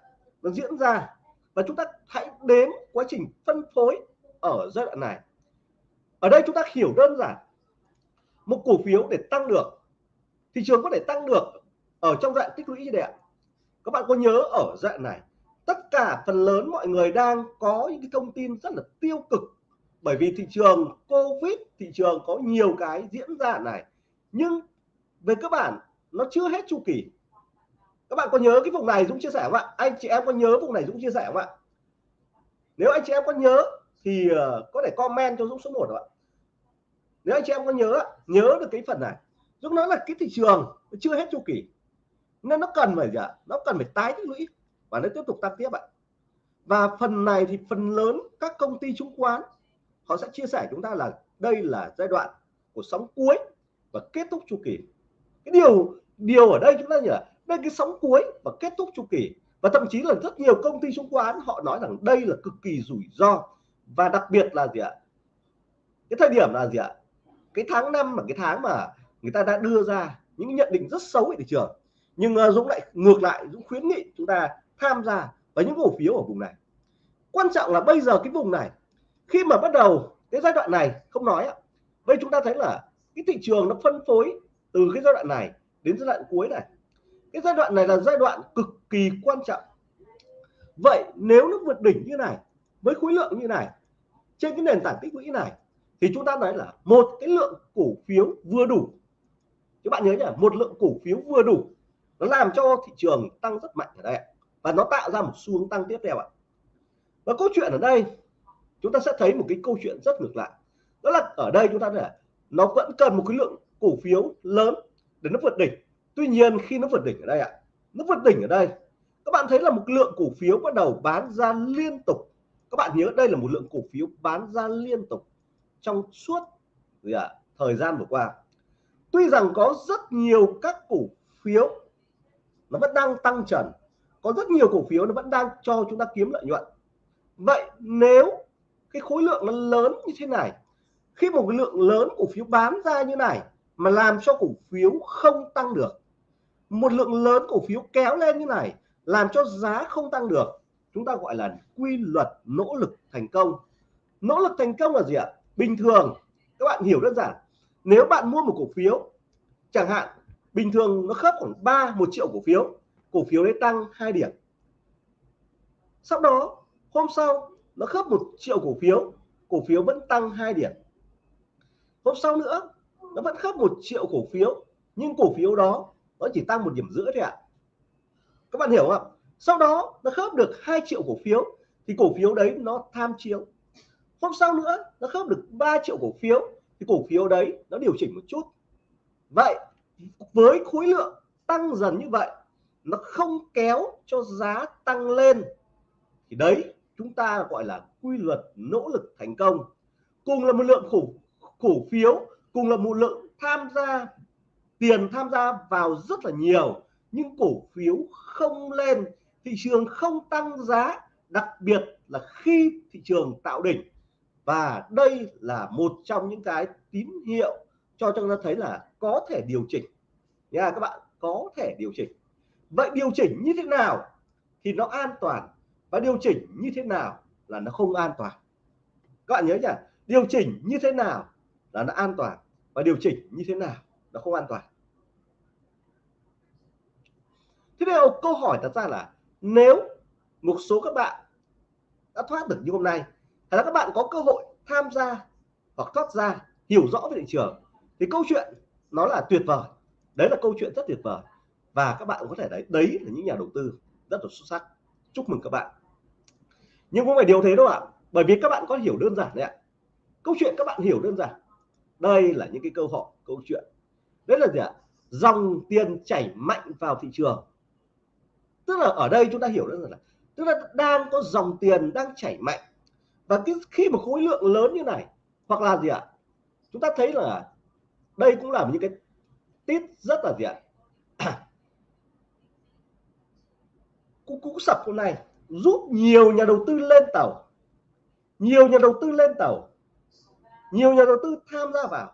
nó diễn ra và chúng ta hãy đếm quá trình phân phối ở giai đoạn này. Ở đây chúng ta hiểu đơn giản. Một cổ phiếu để tăng được, thị trường có thể tăng được ở trong dạng tích lũy như vậy các bạn có nhớ ở dạng này, tất cả phần lớn mọi người đang có những cái thông tin rất là tiêu cực. Bởi vì thị trường covid, thị trường có nhiều cái diễn ra này. Nhưng về cơ bản, nó chưa hết chu kỳ các bạn có nhớ cái vùng này Dũng chia sẻ không ạ? Anh chị em có nhớ vùng này Dũng chia sẻ không ạ? Nếu anh chị em có nhớ thì ờ, có thể comment cho Dũng số 1 ạ. Nếu anh chị em có nhớ nhớ được cái phần này. Dũng nói là cái thị trường chưa hết chu kỳ. Nên nó cần phải gì ạ? Nó cần phải tái tích lũy. Và nó tiếp tục tăng tiếp ạ. Và phần này thì phần lớn các công ty chứng khoán, họ sẽ chia sẻ chúng ta là đây là giai đoạn của sóng cuối và kết thúc chu kỳ. Cái điều điều ở đây chúng ta nhỉ đây cái sóng cuối và kết thúc chu kỳ và thậm chí là rất nhiều công ty chứng khoán họ nói rằng đây là cực kỳ rủi ro và đặc biệt là gì ạ? Cái thời điểm là gì ạ? Cái tháng năm là cái tháng mà người ta đã đưa ra những nhận định rất xấu về thị trường. Nhưng uh, Dũng lại ngược lại Dũng khuyến nghị chúng ta tham gia vào những cổ phiếu ở vùng này. Quan trọng là bây giờ cái vùng này khi mà bắt đầu cái giai đoạn này không nói ạ vậy chúng ta thấy là cái thị trường nó phân phối từ cái giai đoạn này đến giai đoạn cuối này cái giai đoạn này là giai đoạn cực kỳ quan trọng. Vậy nếu nó vượt đỉnh như này, với khối lượng như này, trên cái nền tảng tích lũy này, thì chúng ta nói là một cái lượng cổ phiếu vừa đủ. Các bạn nhớ nhỉ, một lượng cổ phiếu vừa đủ, nó làm cho thị trường tăng rất mạnh ở đây và nó tạo ra một xu hướng tăng tiếp theo ạ. Và câu chuyện ở đây, chúng ta sẽ thấy một cái câu chuyện rất ngược lại. Đó là ở đây chúng ta là nó vẫn cần một cái lượng cổ phiếu lớn để nó vượt đỉnh tuy nhiên, khi nó vượt đỉnh ở đây ạ, nó vượt đỉnh ở đây, các bạn thấy là một lượng cổ phiếu bắt đầu bán ra liên tục. Các bạn nhớ đây là một lượng cổ phiếu bán ra liên tục trong suốt gì ạ, thời gian vừa qua. Tuy rằng có rất nhiều các cổ phiếu nó vẫn đang tăng trần, có rất nhiều cổ phiếu nó vẫn đang cho chúng ta kiếm lợi nhuận. Vậy nếu cái khối lượng nó lớn như thế này, khi một lượng lớn cổ phiếu bán ra như này mà làm cho cổ phiếu không tăng được một lượng lớn cổ phiếu kéo lên như này làm cho giá không tăng được. Chúng ta gọi là quy luật nỗ lực thành công. Nỗ lực thành công là gì ạ? Bình thường, các bạn hiểu đơn giản, nếu bạn mua một cổ phiếu, chẳng hạn, bình thường nó khớp khoảng 3 một triệu cổ phiếu cổ phiếu đấy tăng 2 điểm. Sau đó, hôm sau, nó khớp một triệu cổ phiếu cổ phiếu vẫn tăng 2 điểm. Hôm sau nữa, nó vẫn khớp một triệu cổ phiếu, nhưng cổ phiếu đó nó chỉ tăng một điểm rưỡi thôi ạ. Các bạn hiểu không sau đó nó khớp được 2 triệu cổ phiếu, thì cổ phiếu đấy nó tham chiếu. Hôm sau nữa, nó khớp được 3 triệu cổ phiếu, thì cổ phiếu đấy nó điều chỉnh một chút. Vậy, với khối lượng tăng dần như vậy, nó không kéo cho giá tăng lên, thì đấy, chúng ta gọi là quy luật nỗ lực thành công. Cùng là một lượng cổ cổ phiếu, cùng là một lượng tham gia tiền tham gia vào rất là nhiều, nhưng cổ phiếu không lên, thị trường không tăng giá, đặc biệt là khi thị trường tạo đỉnh. Và đây là một trong những cái tín hiệu cho chúng ta thấy là có thể điều chỉnh. Nha, các bạn, có thể điều chỉnh. Vậy điều chỉnh như thế nào thì nó an toàn? Và điều chỉnh như thế nào là nó không an toàn? Các bạn nhớ nhỉ? điều chỉnh như thế nào là nó an toàn? Và điều chỉnh như thế nào nó không an toàn? Thế điều câu hỏi đặt ra là nếu một số các bạn đã thoát được như hôm nay là các bạn có cơ hội tham gia hoặc thoát ra, hiểu rõ về thị trường, thì câu chuyện nó là tuyệt vời. Đấy là câu chuyện rất tuyệt vời. Và các bạn có thể đấy đấy là những nhà đầu tư rất là xuất sắc. Chúc mừng các bạn. Nhưng không phải điều thế đâu ạ. Bởi vì các bạn có hiểu đơn giản đấy ạ. Câu chuyện các bạn hiểu đơn giản. Đây là những cái câu hỏi, câu chuyện. Đấy là gì ạ? Dòng tiền chảy mạnh vào thị trường tức là ở đây chúng ta hiểu được là, tức là đang có dòng tiền đang chảy mạnh. Và cái khi mà khối lượng lớn như này, hoặc là gì ạ? Chúng ta thấy là đây cũng là những cái tít rất là gì ạ? Cũng cũng sập hôm nay, giúp nhiều nhà đầu tư lên tàu. Nhiều nhà đầu tư lên tàu. Nhiều nhà đầu tư tham gia vào.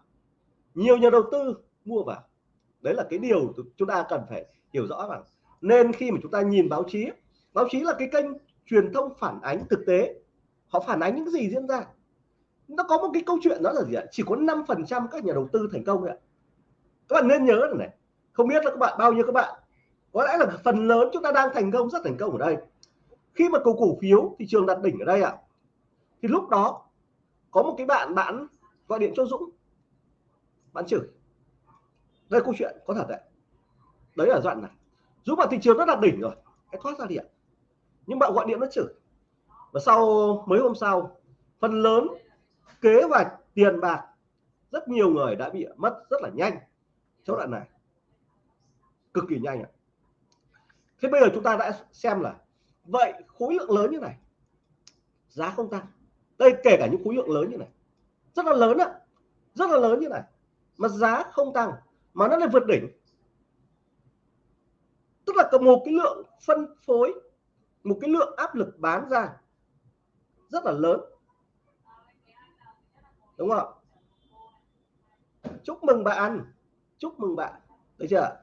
Nhiều nhà đầu tư mua vào. Đấy là cái điều chúng ta cần phải hiểu rõ rằng nên khi mà chúng ta nhìn báo chí báo chí là cái kênh truyền thông phản ánh thực tế. Họ phản ánh những gì diễn ra. Nó có một cái câu chuyện đó là gì ạ? Chỉ có 5 phần trăm các nhà đầu tư thành công ạ. Các bạn nên nhớ này không biết là các bạn, bao nhiêu các bạn. Có lẽ là phần lớn chúng ta đang thành công, rất thành công ở đây. Khi mà cầu cổ phiếu, thị trường đặt đỉnh ở đây ạ, thì lúc đó có một cái bạn bạn gọi điện cho Dũng. Bạn chửi. Đây câu chuyện, có thật đấy. Đấy là đoạn này dù vào thị trường nó là đỉnh rồi, cái thoát ra điện nhưng bạn gọi điện nó chửi. Và sau, mấy hôm sau, phần lớn kế hoạch tiền bạc rất nhiều người đã bị mất rất là nhanh trong đoạn này. Cực kỳ nhanh ạ. Thế bây giờ chúng ta đã xem là, vậy khối lượng lớn như này, giá không tăng. Đây, kể cả những khối lượng lớn như này. Rất là lớn ạ. Rất là lớn như này. Mà giá không tăng, mà nó lại vượt đỉnh tức là có một cái lượng phân phối, một cái lượng áp lực bán ra rất là lớn. Đúng không chúc mừng bạn. Chúc mừng bạn. Được chưa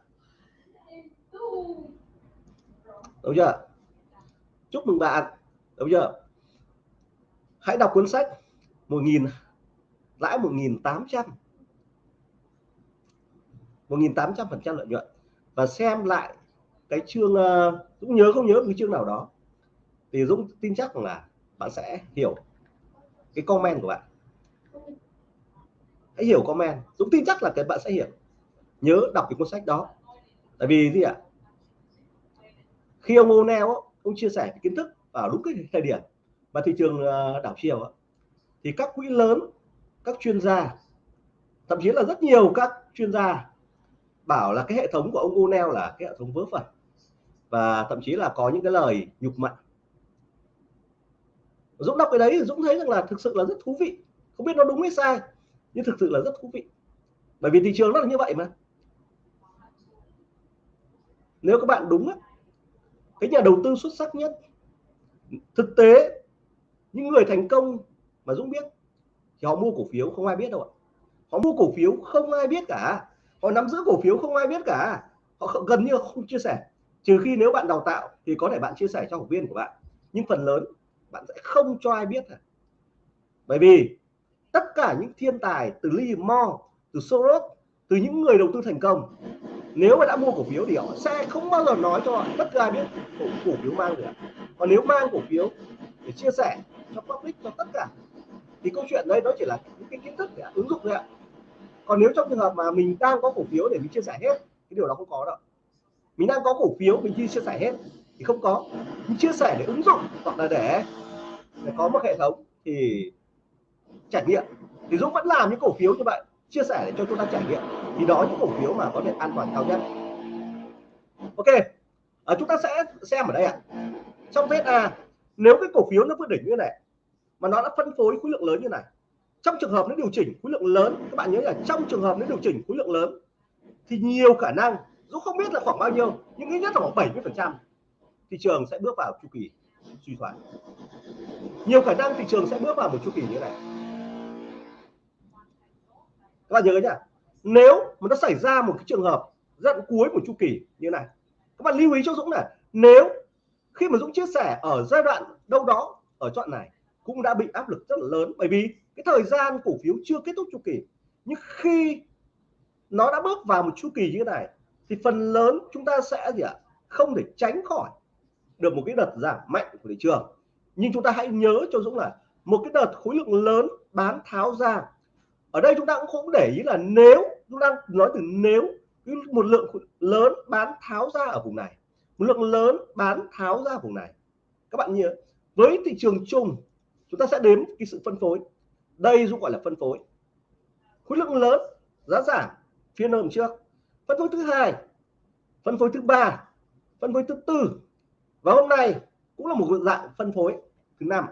đúng chưa chúc mừng bạn. Đúng chưa hãy đọc cuốn sách 1.000 lãi 1.800 1.800 phần trăm lợi nhuận và xem lại cái chương cũng Dũng nhớ không nhớ cái chương nào đó. Thì Dũng tin chắc là bạn sẽ hiểu cái comment của bạn. Hãy hiểu comment. Dũng tin chắc là cái bạn sẽ hiểu. Nhớ đọc cái cuốn sách đó. Tại vì gì ạ? Khi ông O'Neill ông chia sẻ kiến thức vào đúng cái thời điểm mà thị trường ờ, đảo chiều thì các quỹ lớn, các chuyên gia, thậm chí là rất nhiều các chuyên gia bảo là cái hệ thống của ông O'Neill là cái hệ thống vớ vẩn và thậm chí là có những cái lời nhục mạ. Dũng đọc cái đấy thì Dũng thấy rằng là thực sự là rất thú vị. Không biết nó đúng hay sai, nhưng thực sự là rất thú vị. Bởi vì thị trường nó là như vậy mà. Nếu các bạn đúng á, cái nhà đầu tư xuất sắc nhất, thực tế, những người thành công mà Dũng biết, thì họ mua cổ phiếu không ai biết đâu ạ. Họ mua cổ phiếu không ai biết cả. Họ nắm giữ cổ phiếu không ai biết cả. Họ gần như không chia sẻ trừ khi nếu bạn đào tạo thì có thể bạn chia sẻ cho học viên của bạn. Nhưng phần lớn bạn sẽ không cho ai biết à. bởi vì tất cả những thiên tài từ Lee Mo từ Soros từ những người đầu tư thành công nếu mà đã mua cổ phiếu thì họ sẽ không bao giờ nói cho bất cứ ai biết cổ, cổ phiếu mang được. Còn nếu mang cổ phiếu để chia sẻ cho public cho tất cả thì câu chuyện đây nó chỉ là những cái kiến thức để ứng dụng thôi ạ. Còn nếu trong trường hợp mà mình đang có cổ phiếu để mình chia sẻ hết cái điều đó không có đâu mình đang có cổ phiếu mình chưa chia sẻ hết thì không có. Mình chia sẻ để ứng dụng hoặc là để, để có một hệ thống thì trải nghiệm. Thì Dũng vẫn làm những cổ phiếu như vậy chia sẻ để cho chúng ta trải nghiệm. Thì đó những cổ phiếu mà có thể an toàn cao nhất. Ok à, chúng ta sẽ xem ở đây ạ. À. trong VSA nếu cái cổ phiếu nó vượt đỉnh như này mà nó đã phân phối khối lượng lớn như này trong trường hợp nó điều chỉnh khối lượng lớn các bạn nhớ là trong trường hợp nó điều chỉnh khối lượng lớn thì nhiều khả năng Dũng không biết là khoảng bao nhiêu, nhưng ít nhất là khoảng 70 phần trăm thị trường sẽ bước vào chu kỳ suy thoái. Nhiều khả năng thị trường sẽ bước vào một chu kỳ như thế này. Các bạn nhớ nhá, nếu mà nó xảy ra một cái trường hợp giai đoạn cuối của chu kỳ như này, các bạn lưu ý cho Dũng này, nếu khi mà Dũng chia sẻ ở giai đoạn đâu đó ở chọn này, cũng đã bị áp lực rất là lớn. Bởi vì cái thời gian cổ phiếu chưa kết thúc chu kỳ, nhưng khi nó đã bước vào một chu kỳ như thế này thì phần lớn chúng ta sẽ gì ạ? Không thể tránh khỏi được một cái đợt giảm mạnh của thị trường. Nhưng chúng ta hãy nhớ cho Dũng là một cái đợt khối lượng lớn bán tháo ra. Ở đây chúng ta cũng không để ý là nếu, chúng ta nói từ nếu một lượng lớn bán tháo ra ở vùng này, một lượng lớn bán tháo ra vùng này. Các bạn nhớ với thị trường chung, chúng ta sẽ đếm cái sự phân phối. Đây Dũng gọi là phân phối. Khối lượng lớn giá giảm phiên hôm trước phân phối thứ hai, phân phối thứ ba, phân phối thứ tư. Và hôm nay cũng là một dạng phân phối thứ năm.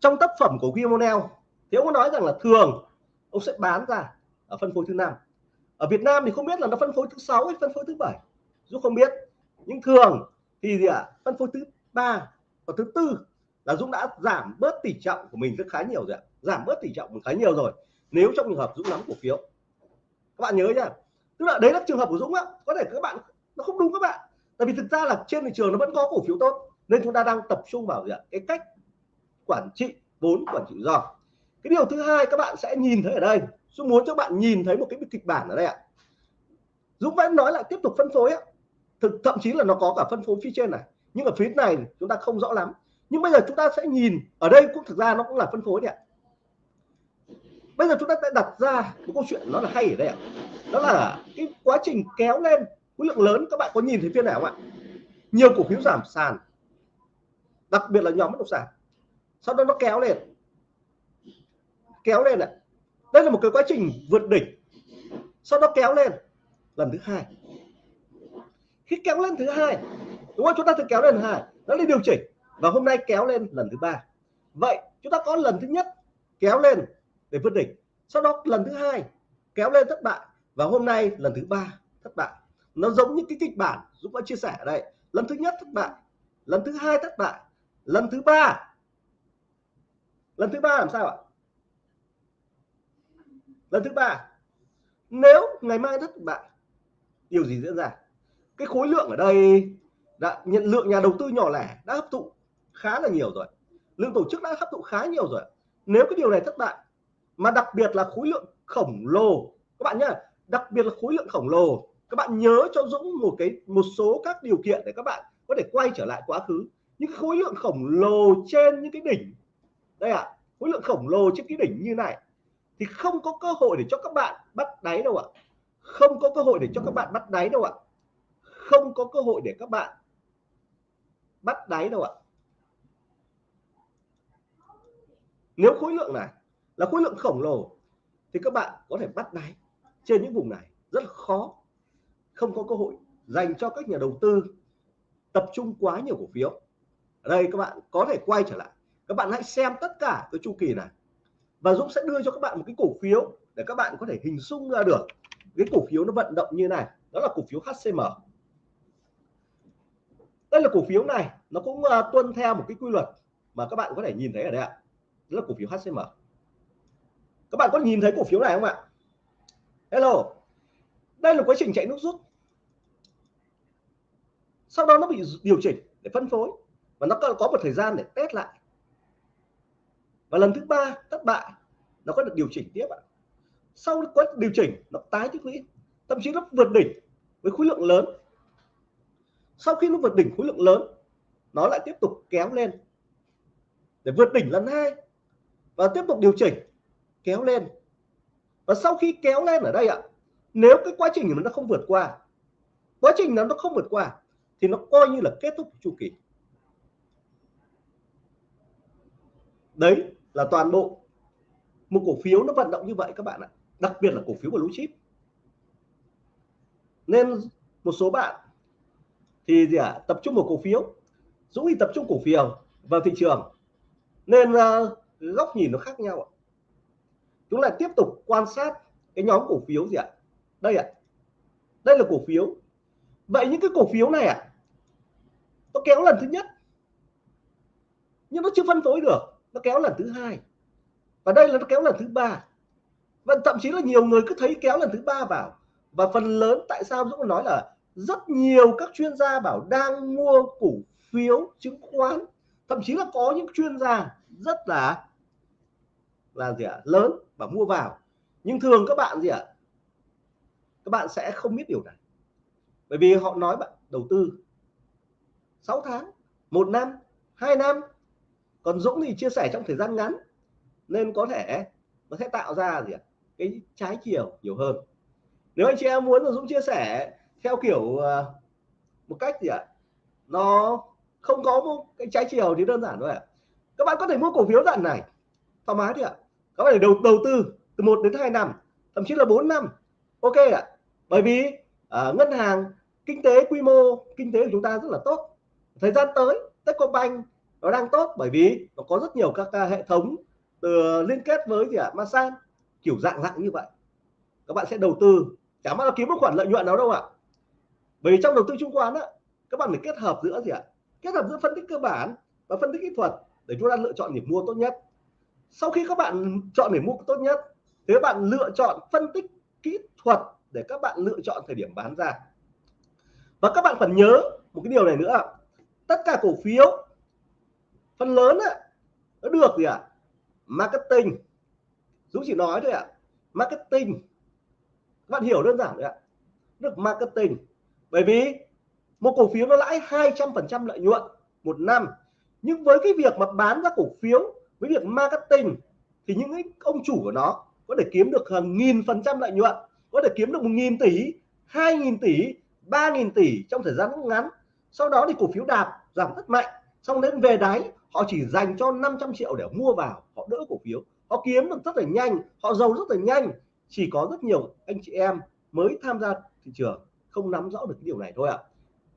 Trong tác phẩm của Guillermo thì ông có nói rằng là thường ông sẽ bán ra ở phân phối thứ năm. Ở Việt Nam thì không biết là nó phân phối thứ sáu hay phân phối thứ bảy. Dũng không biết, nhưng thường thì gì ạ? À? phân phối thứ ba và thứ tư là Dũng đã giảm bớt tỷ trọng của mình rất khá nhiều rồi ạ. Giảm bớt tỷ trọng khá nhiều rồi, nếu trong trường hợp Dũng nắm cổ phiếu. Các bạn nhớ nhá tức là đấy là trường hợp của Dũng á. Có thể các bạn, nó không đúng các bạn. Tại vì thực ra là trên thị trường nó vẫn có cổ phiếu tốt. Nên chúng ta đang tập trung vào gì ạ? Cái cách quản trị vốn, quản trị rủi ro. Cái điều thứ hai các bạn sẽ nhìn thấy ở đây. Dũng muốn cho bạn nhìn thấy một cái kịch bản ở đây ạ. Dũng vẫn nói lại tiếp tục phân phối á thực, thậm chí là nó có cả phân phối phía trên này. Nhưng ở phía này chúng ta không rõ lắm. Nhưng bây giờ chúng ta sẽ nhìn, ở đây cũng thực ra nó cũng là phân phối đấy ạ. Bây giờ chúng ta sẽ đặt ra một câu chuyện nó là hay ở đây ạ đó là cái quá trình kéo lên khối lượng lớn. Các bạn có nhìn thấy phiên nào không ạ? Nhiều cổ phiếu giảm sàn, đặc biệt là nhóm bất động sản. Sau đó nó kéo lên kéo lên ạ. Đây là một cái quá trình vượt đỉnh. Sau đó kéo lên lần thứ hai. Khi kéo lên thứ hai, đúng không? Chúng ta thử kéo lên thứ hai. Nó đi điều chỉnh. Và hôm nay kéo lên lần thứ ba. Vậy chúng ta có lần thứ nhất kéo lên để vượt đỉnh. Sau đó lần thứ hai kéo lên thất bại và hôm nay lần thứ ba, thất bại. Nó giống như cái kịch bản Dũng đã chia sẻ ở đây. Lần thứ nhất thất bại, lần thứ hai thất bại, lần thứ ba. Lần thứ ba làm sao ạ? Lần thứ ba, nếu ngày mai thất bại, điều gì diễn ra? Cái khối lượng ở đây, đã, nhận lượng nhà đầu tư nhỏ lẻ đã hấp thụ khá là nhiều rồi. Lượng tổ chức đã hấp thụ khá nhiều rồi. Nếu cái điều này thất bại, mà đặc biệt là khối lượng khổng lồ, các bạn nhá đặc biệt là khối lượng khổng lồ. Các bạn nhớ cho Dũng một cái một số các điều kiện để các bạn có thể quay trở lại quá khứ. Những khối lượng khổng lồ trên những cái đỉnh. Đây ạ à, khối lượng khổng lồ trên cái đỉnh như này. Thì không có cơ hội để cho các bạn bắt đáy đâu ạ. Không có cơ hội để cho các bạn bắt đáy đâu ạ. Không có cơ hội để các bạn bắt đáy đâu ạ. Nếu khối lượng này là khối lượng khổng lồ thì các bạn có thể bắt đáy trên những vùng này rất khó. Không có cơ hội dành cho các nhà đầu tư tập trung quá nhiều cổ phiếu. Ở đây các bạn có thể quay trở lại. Các bạn hãy xem tất cả cái chu kỳ này. Và Dũng sẽ đưa cho các bạn một cái cổ phiếu để các bạn có thể hình dung ra được cái cổ phiếu nó vận động như này. Đó là cổ phiếu HCM đây là cổ phiếu này nó cũng uh, tuân theo một cái quy luật mà các bạn có thể nhìn thấy ở đây ạ. Đó là cổ phiếu HCM các bạn có nhìn thấy cổ phiếu này không ạ? Hello. Đây là quá trình chạy nước rút. Sau đó nó bị điều chỉnh để phân phối. Và nó có một thời gian để test lại. Và lần thứ ba, thất bại, nó có được điều chỉnh tiếp ạ. Sau quá điều chỉnh, nó tái tích lũy. Thậm chí nó vượt đỉnh với khối lượng lớn. Sau khi nó vượt đỉnh khối lượng lớn, nó lại tiếp tục kéo lên. Để vượt đỉnh lần hai và tiếp tục điều chỉnh, kéo lên và sau khi kéo lên ở đây ạ nếu cái quá trình nó không vượt qua quá trình nó nó không vượt qua thì nó coi như là kết thúc chu kỳ. Đấy là toàn bộ một cổ phiếu nó vận động như vậy các bạn ạ. Đặc biệt là cổ phiếu của blue chip. Nên một số bạn thì gì ạ à, tập trung vào cổ phiếu Dũng thì tập trung cổ phiếu vào thị trường. Nên uh, góc nhìn nó khác nhau ạ chúng lại tiếp tục quan sát cái nhóm cổ phiếu gì ạ? Đây ạ. Đây là cổ phiếu. Vậy những cái cổ phiếu này ạ, nó kéo lần thứ nhất. Nhưng nó chưa phân phối được, nó kéo lần thứ hai. Và đây là nó kéo lần thứ ba. Và thậm chí là nhiều người cứ thấy kéo lần thứ ba vào. Và phần lớn tại sao Dũng nói là rất nhiều các chuyên gia bảo đang mua cổ phiếu chứng khoán. Thậm chí là có những chuyên gia rất là là gì ạ? Lớn và mua vào. Nhưng thường các bạn gì ạ? Các bạn sẽ không biết điều này. Bởi vì họ nói bạn đầu tư 6 tháng, một năm, hai năm. Còn Dũng thì chia sẻ trong thời gian ngắn, nên có thể nó sẽ tạo ra gì ạ? Cái trái chiều nhiều hơn. Nếu anh chị em muốn là Dũng chia sẻ theo kiểu ờ, một cách gì ạ? Nó không có một cái trái chiều thì đơn giản thôi ạ. Các bạn có thể mua cổ phiếu đoạn này. Thoải mái đi ạ các bạn đầu đầu tư từ 1 đến 2 năm thậm chí là 4 năm. Ok ạ. Bởi vì uh, ngân hàng kinh tế quy mô kinh tế của chúng ta rất là tốt. Thời gian tới Techcombank nó đang tốt bởi vì nó có rất nhiều các hệ thống từ liên kết với gì ạ? Masan kiểu dạng dạng như vậy. Các bạn sẽ đầu tư chả mà là kiếm một khoản lợi nhuận nào đâu ạ. Bởi vì trong đầu tư chứng khoán á các bạn phải kết hợp giữa gì ạ? Kết hợp giữa phân tích cơ bản và phân tích kỹ thuật để chúng ta lựa chọn điểm mua tốt nhất sau khi các bạn chọn điểm mua tốt nhất thì các bạn lựa chọn phân tích kỹ thuật để các bạn lựa chọn thời điểm bán ra. Và các bạn phải nhớ một cái điều này nữa tất cả cổ phiếu phần lớn á, nó được gì ạ? À? marketing. Dũng chỉ nói thôi ạ. À. marketing. Các bạn hiểu đơn giản đấy ạ. Được marketing. Bởi vì một cổ phiếu nó lãi 200 phần trăm lợi nhuận một năm. Nhưng với cái việc mà bán ra cổ phiếu với việc marketing thì những cái ông chủ của nó có thể kiếm được hàng nghìn phần trăm lợi nhuận, có thể kiếm được một nghìn tỷ, hai nghìn tỷ, ba nghìn tỷ trong thời gian ngắn. Sau đó thì cổ phiếu đạp, giảm rất mạnh. Xong đến về đáy, họ chỉ dành cho 500 triệu để mua vào, họ đỡ cổ phiếu. Họ kiếm được rất là nhanh, họ giàu rất là nhanh. Chỉ có rất nhiều anh chị em mới tham gia thị trường, không nắm rõ được cái điều này thôi ạ. À.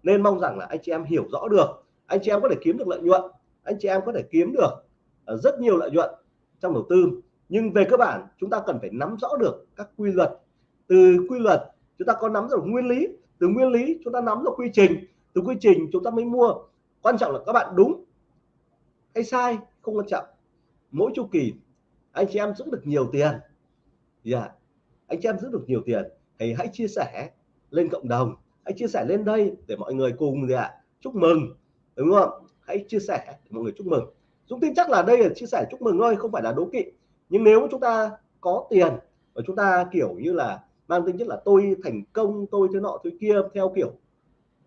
nên mong rằng là anh chị em hiểu rõ được, anh chị em có thể kiếm được lợi nhuận, anh chị em có thể kiếm được Ờ, rất nhiều lợi nhuận trong đầu tư. Nhưng về cơ bản, chúng ta cần phải nắm rõ được các quy luật. Từ quy luật, chúng ta có nắm được nguyên lý. Từ nguyên lý, chúng ta nắm được quy trình. Từ quy trình, chúng ta mới mua. Quan trọng là các bạn đúng hay sai, không quan trọng. Mỗi chu kỳ, anh chị em giữ được nhiều tiền. Dạ. Yeah. anh chị em giữ được nhiều tiền thì hãy chia sẻ lên cộng đồng. Hãy chia sẻ lên đây để mọi người cùng gì ạ chúc mừng. Đúng không? Hãy chia sẻ để mọi người chúc mừng. Dũng tin chắc là đây là chia sẻ chúc mừng thôi không phải là đố kỵ. Nhưng nếu chúng ta có tiền và chúng ta kiểu như là mang tính chất là tôi thành công tôi thế nọ tôi kia theo kiểu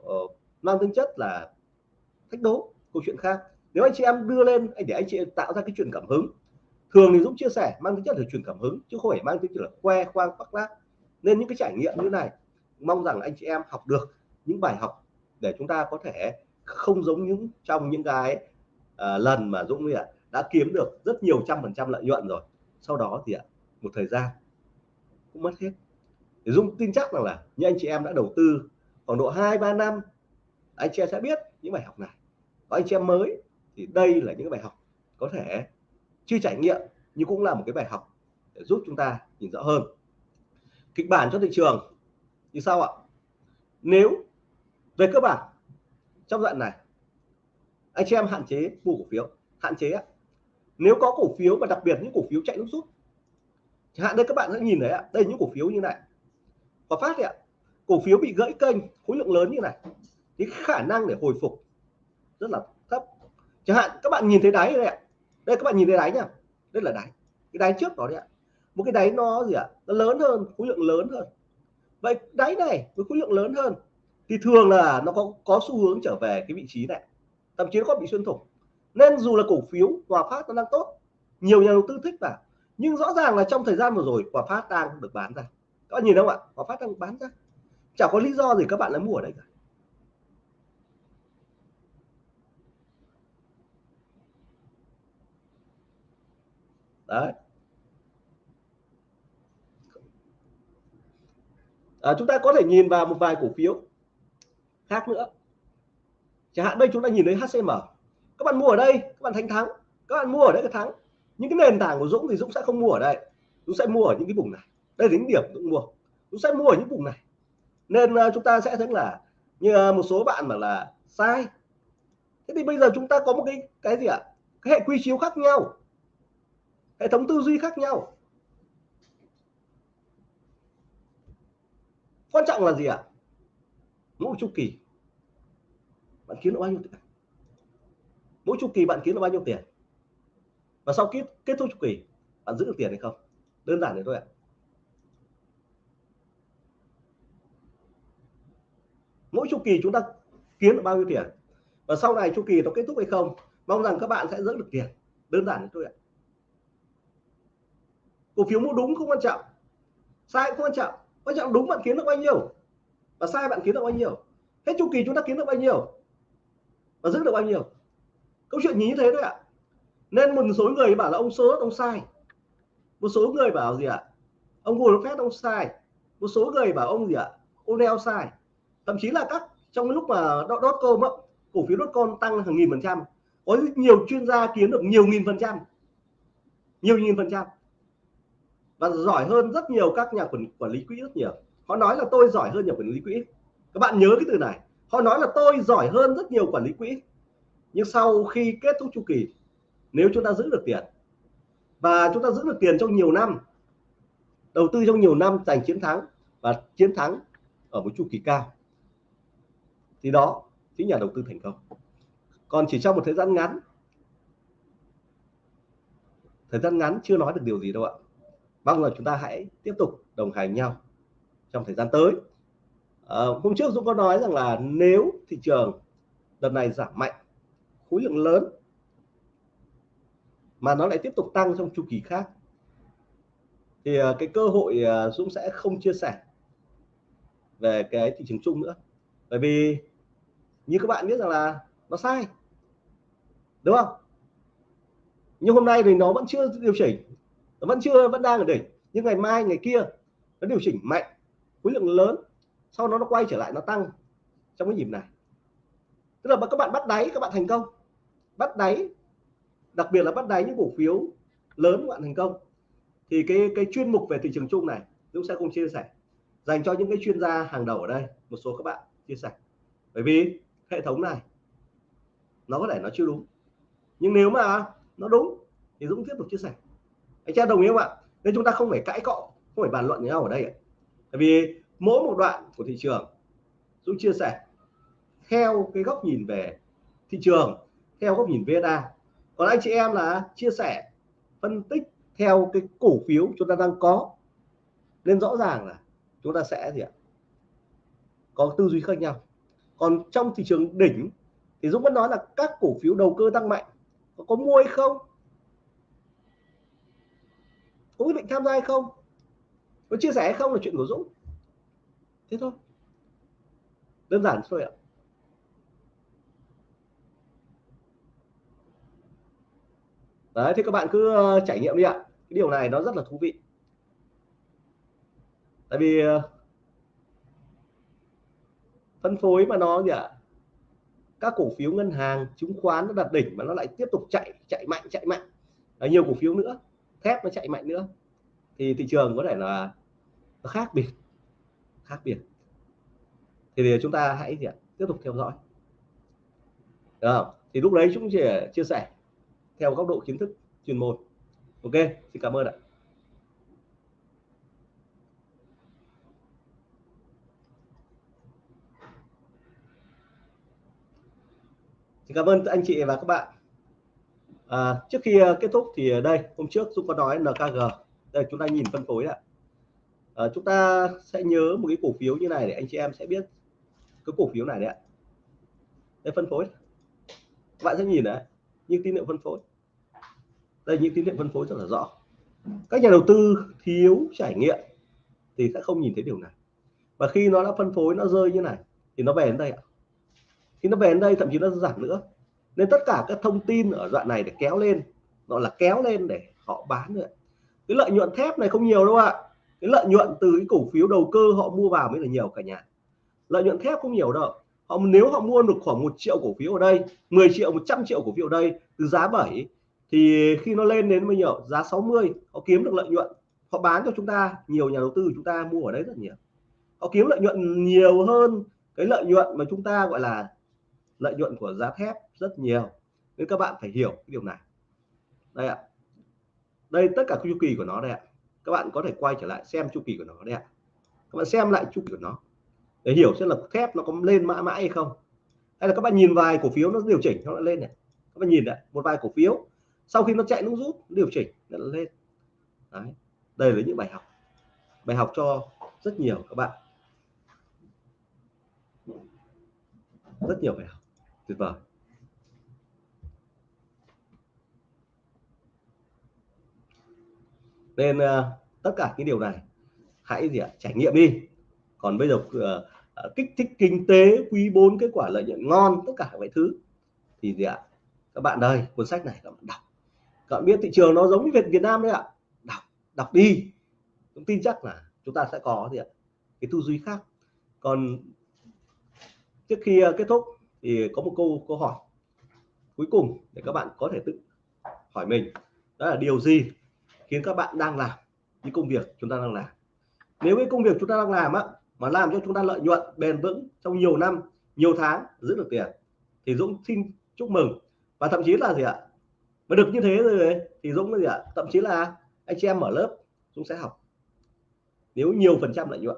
uh, mang tính chất là thách đố câu chuyện khác. Nếu anh chị em đưa lên để anh chị tạo ra cái chuyện cảm hứng. Thường thì Dũng chia sẻ mang tính chất là truyền cảm hứng chứ không phải mang tính chất là que khoang khoác lác. Nên những cái trải nghiệm như này mong rằng anh chị em học được những bài học để chúng ta có thể không giống những trong những cái Ờ, lần mà Dũng ạ, đã kiếm được rất nhiều trăm phần trăm lợi nhuận rồi. Sau đó thì ạ, một thời gian, cũng mất hết. Thì Dũng tin chắc rằng là những anh chị em đã đầu tư khoảng độ 2 3 năm, anh chị em sẽ biết những bài học này. Có anh chị em mới, thì đây là những bài học có thể chưa trải nghiệm, nhưng cũng là một cái bài học để giúp chúng ta nhìn rõ hơn. Kịch bản cho thị trường như sau ạ? Nếu về cơ bản, trong đoạn này anh chị em hạn chế mua cổ phiếu, hạn chế ạ. Nếu có cổ phiếu và đặc biệt những cổ phiếu chạy lúc rút, chẳng hạn đây các bạn đã nhìn thấy ạ, đây những cổ phiếu như này. Và phát ạ, cổ phiếu bị gãy kênh, khối lượng lớn như này, thì khả năng để hồi phục rất là thấp. Chẳng hạn các bạn nhìn thấy đáy đây ạ. Đây các bạn nhìn thấy đáy nhá, đây là đáy. Cái đáy trước đó đấy ạ. Một cái đáy nó gì ạ, nó lớn hơn, khối lượng lớn hơn. Vậy đáy này với khối lượng lớn hơn, thì thường là nó có có xu hướng trở về cái vị trí này thậm chí nó có bị xuyên thủng. Nên dù là cổ phiếu Hòa Phát nó đang tốt nhiều nhà đầu tư thích vào nhưng rõ ràng là trong thời gian vừa rồi Hòa Phát đang được bán ra. Các bạn nhìn không ạ? Hòa Phát đang bán ra. Chẳng có lý do gì các bạn lại mua ở đây cả. Đấy. À, chúng ta có thể nhìn vào một vài cổ phiếu khác nữa chẳng hạn đây chúng ta nhìn thấy HCM các bạn mua ở đây các bạn thành thắng. Các bạn mua ở đây cái thắng. Những cái nền tảng của Dũng thì Dũng sẽ không mua ở đây. Dũng sẽ mua ở những cái vùng này. Đây là những điểm Dũng mua. Dũng sẽ mua ở những vùng này. Nên uh, chúng ta sẽ thấy là như uh, một số bạn mà là sai. Thế thì bây giờ chúng ta có một cái cái gì ạ? Cái hệ quy chiếu khác nhau. Hệ thống tư duy khác nhau. Quan trọng là gì ạ? Mỗi chu kỳ bạn kiếm được bao nhiêu tiền? Mỗi chu kỳ bạn kiếm được bao nhiêu tiền? Và sau kết kết thúc chu kỳ, bạn giữ được tiền hay không? Đơn giản thế thôi ạ. Mỗi chu kỳ chúng ta kiếm được bao nhiêu tiền? Và sau này chu kỳ nó kết thúc hay không, mong rằng các bạn sẽ giữ được tiền. Đơn giản thế thôi ạ. Cổ phiếu mua đúng không quan trọng, sai cũng quan trọng. Quan trọng đúng bạn kiếm được bao nhiêu, và sai bạn kiếm được bao nhiêu. Hết chu kỳ chúng ta kiếm được bao nhiêu và giữ được bao nhiêu? Câu chuyện như thế đấy ạ. Nên một số người bảo là ông số ông sai. Một số người bảo gì ạ? Ông Warren ông sai. Một số người bảo ông gì ạ? Ông neo sai. Thậm chí là các trong lúc mà dot com cổ phiếu dot com tăng hàng nghìn phần trăm. Có nhiều chuyên gia kiếm được nhiều nghìn phần trăm. Nhiều nghìn phần trăm. Và giỏi hơn rất nhiều các nhà quản, quản lý quỹ rất nhiều. Họ nói là tôi giỏi hơn nhà quản lý quỹ. Các bạn nhớ cái từ này họ nói là tôi giỏi hơn rất nhiều quản lý quỹ. Nhưng sau khi kết thúc chu kỳ, nếu chúng ta giữ được tiền, và chúng ta giữ được tiền trong nhiều năm, đầu tư trong nhiều năm, giành chiến thắng và chiến thắng ở một chu kỳ cao, thì đó chính nhà đầu tư thành công. Còn chỉ trong một thời gian ngắn, thời gian ngắn chưa nói được điều gì đâu ạ. Mong là chúng ta hãy tiếp tục đồng hành nhau trong thời gian tới à, hôm trước Dũng có nói rằng là nếu thị trường đợt này giảm mạnh khối lượng lớn mà nó lại tiếp tục tăng trong chu kỳ khác thì ờ, cái cơ hội ờ, Dũng sẽ không chia sẻ về cái thị trường chung nữa. Bởi vì như các bạn biết rằng là nó sai đúng không? Nhưng hôm nay thì nó vẫn chưa điều chỉnh nó vẫn chưa vẫn đang ở đỉnh. Nhưng ngày mai ngày kia nó điều chỉnh mạnh khối lượng lớn sau đó nó quay trở lại, nó tăng trong cái nhịp này. Tức là các bạn bắt đáy, các bạn thành công. Bắt đáy, đặc biệt là bắt đáy những cổ phiếu lớn các bạn thành công. Thì cái cái chuyên mục về thị trường chung này chúng sẽ cùng chia sẻ, dành cho những cái chuyên gia hàng đầu ở đây, một số các bạn chia sẻ. Bởi vì hệ thống này, nó có thể nó chưa đúng. Nhưng nếu mà nó đúng, thì Dũng tiếp tục chia sẻ. Anh cha đồng ý không ạ? Nên chúng ta không phải cãi cọ, không phải bàn luận với nhau ở đây ạ. Bởi vì mỗi một đoạn của thị trường. Dũng chia sẻ theo cái góc nhìn về thị trường theo góc nhìn VSA còn anh chị em là chia sẻ phân tích theo cái cổ phiếu chúng ta đang có. Nên rõ ràng là chúng ta sẽ gì ạ? Có tư duy khác nhau. Còn trong thị trường đỉnh thì Dũng vẫn nói là các cổ phiếu đầu cơ tăng mạnh có, có mua hay không? Có quyết định tham gia hay không? Có chia sẻ hay không là chuyện của Dũng? Thế thôi. Đơn giản thôi ạ. Đấy, thì các bạn cứ ờ, trải nghiệm đi ạ. Cái điều này nó rất là thú vị. Tại vì ờ, phân phối mà nó gì ạ các cổ phiếu ngân hàng, chứng khoán nó đạt đỉnh mà nó lại tiếp tục chạy chạy mạnh chạy mạnh. Ở nhiều cổ phiếu nữa, thép nó chạy mạnh nữa. Thì thị trường có thể là khác biệt khác biệt. Thì, thì chúng ta hãy gì ạ? tiếp tục theo dõi. Được thì lúc đấy chúng chỉ chia sẻ theo góc độ kiến thức chuyên môn. Ok xin cảm ơn ạ. Xin cảm ơn anh chị và các bạn. À, trước khi ờ, kết thúc thì ờ, đây hôm trước chúng có nói NKG đây chúng ta nhìn phân phối ạ à, chúng ta sẽ nhớ một cái cổ phiếu như này để anh chị em sẽ biết cái cổ phiếu này đấy ạ. Đây phân phối. Các bạn sẽ nhìn đấy những tín hiệu phân phối. Đây những tín hiệu phân phối rất là rõ. Các nhà đầu tư thiếu trải nghiệm thì sẽ không nhìn thấy điều này. Và khi nó đã phân phối nó rơi như này thì nó về đến đây ạ. Khi nó về đến đây thậm chí nó giảm nữa. Nên tất cả các thông tin ở đoạn này để kéo lên gọi là kéo lên để họ bán nữa cái lợi nhuận thép này không nhiều đâu ạ cái lợi nhuận từ cái cổ phiếu đầu cơ họ mua vào mới là nhiều cả nhà. Lợi nhuận thép không nhiều đâu. Họ, nếu họ mua được khoảng một triệu cổ phiếu ở đây 10 triệu 100 triệu cổ phiếu ở đây từ giá 7 thì khi nó lên đến bao nhiêu? Giá 60 họ kiếm được lợi nhuận. Họ bán cho chúng ta, nhiều nhà đầu tư chúng ta mua ở đấy rất nhiều. Họ kiếm lợi nhuận nhiều hơn cái lợi nhuận mà chúng ta gọi là lợi nhuận của giá thép rất nhiều. Nên các bạn phải hiểu cái điều này. Đây ạ. Đây, tất cả chu kỳ của nó đây ạ các bạn có thể quay trở lại xem chu kỳ của nó đây ạ. Các bạn xem lại chu kỳ của nó để hiểu xem là thép nó có lên mãi mãi hay không. Hay là các bạn nhìn vài cổ phiếu nó điều chỉnh, nó lại lên này. Các bạn nhìn này, một vài cổ phiếu, sau khi nó chạy nó rút điều chỉnh, nó lên. Đấy. đây là những bài học. Bài học cho rất nhiều các bạn. Rất nhiều bài học. Tuyệt vời. Nên uh, tất cả cái điều này hãy gì ạ trải nghiệm đi. Còn bây giờ uh, kích thích kinh tế quý 4 kết quả lợi nhuận ngon tất cả mọi thứ thì gì ạ các bạn đây cuốn sách này các bạn đọc. Các bạn biết thị trường nó giống như Việt Việt Nam đấy ạ. Đọc đọc đi. Chúng tin chắc là chúng ta sẽ có gì ạ cái tư duy khác. Còn trước khi kết thúc thì có một câu câu hỏi cuối cùng để các bạn có thể tự hỏi mình. Đó là điều gì khiến các bạn đang làm những công việc chúng ta đang làm. Nếu cái công việc chúng ta đang làm á, mà làm cho chúng ta lợi nhuận, bền vững trong nhiều năm, nhiều tháng giữ được tiền, thì Dũng xin chúc mừng. Và thậm chí là gì ạ? Mà được như thế rồi thì Dũng là gì ạ? Thậm chí là anh chị em mở lớp, Dũng sẽ học. Nếu nhiều phần trăm lợi nhuận.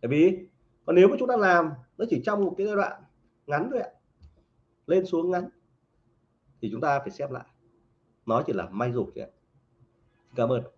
Tại vì còn nếu mà chúng ta làm, nó chỉ trong một cái giai đoạn ngắn thôi ạ. Lên xuống ngắn, thì chúng ta phải xem lại. Nó chỉ là may rủi thôi ạ cảm ơn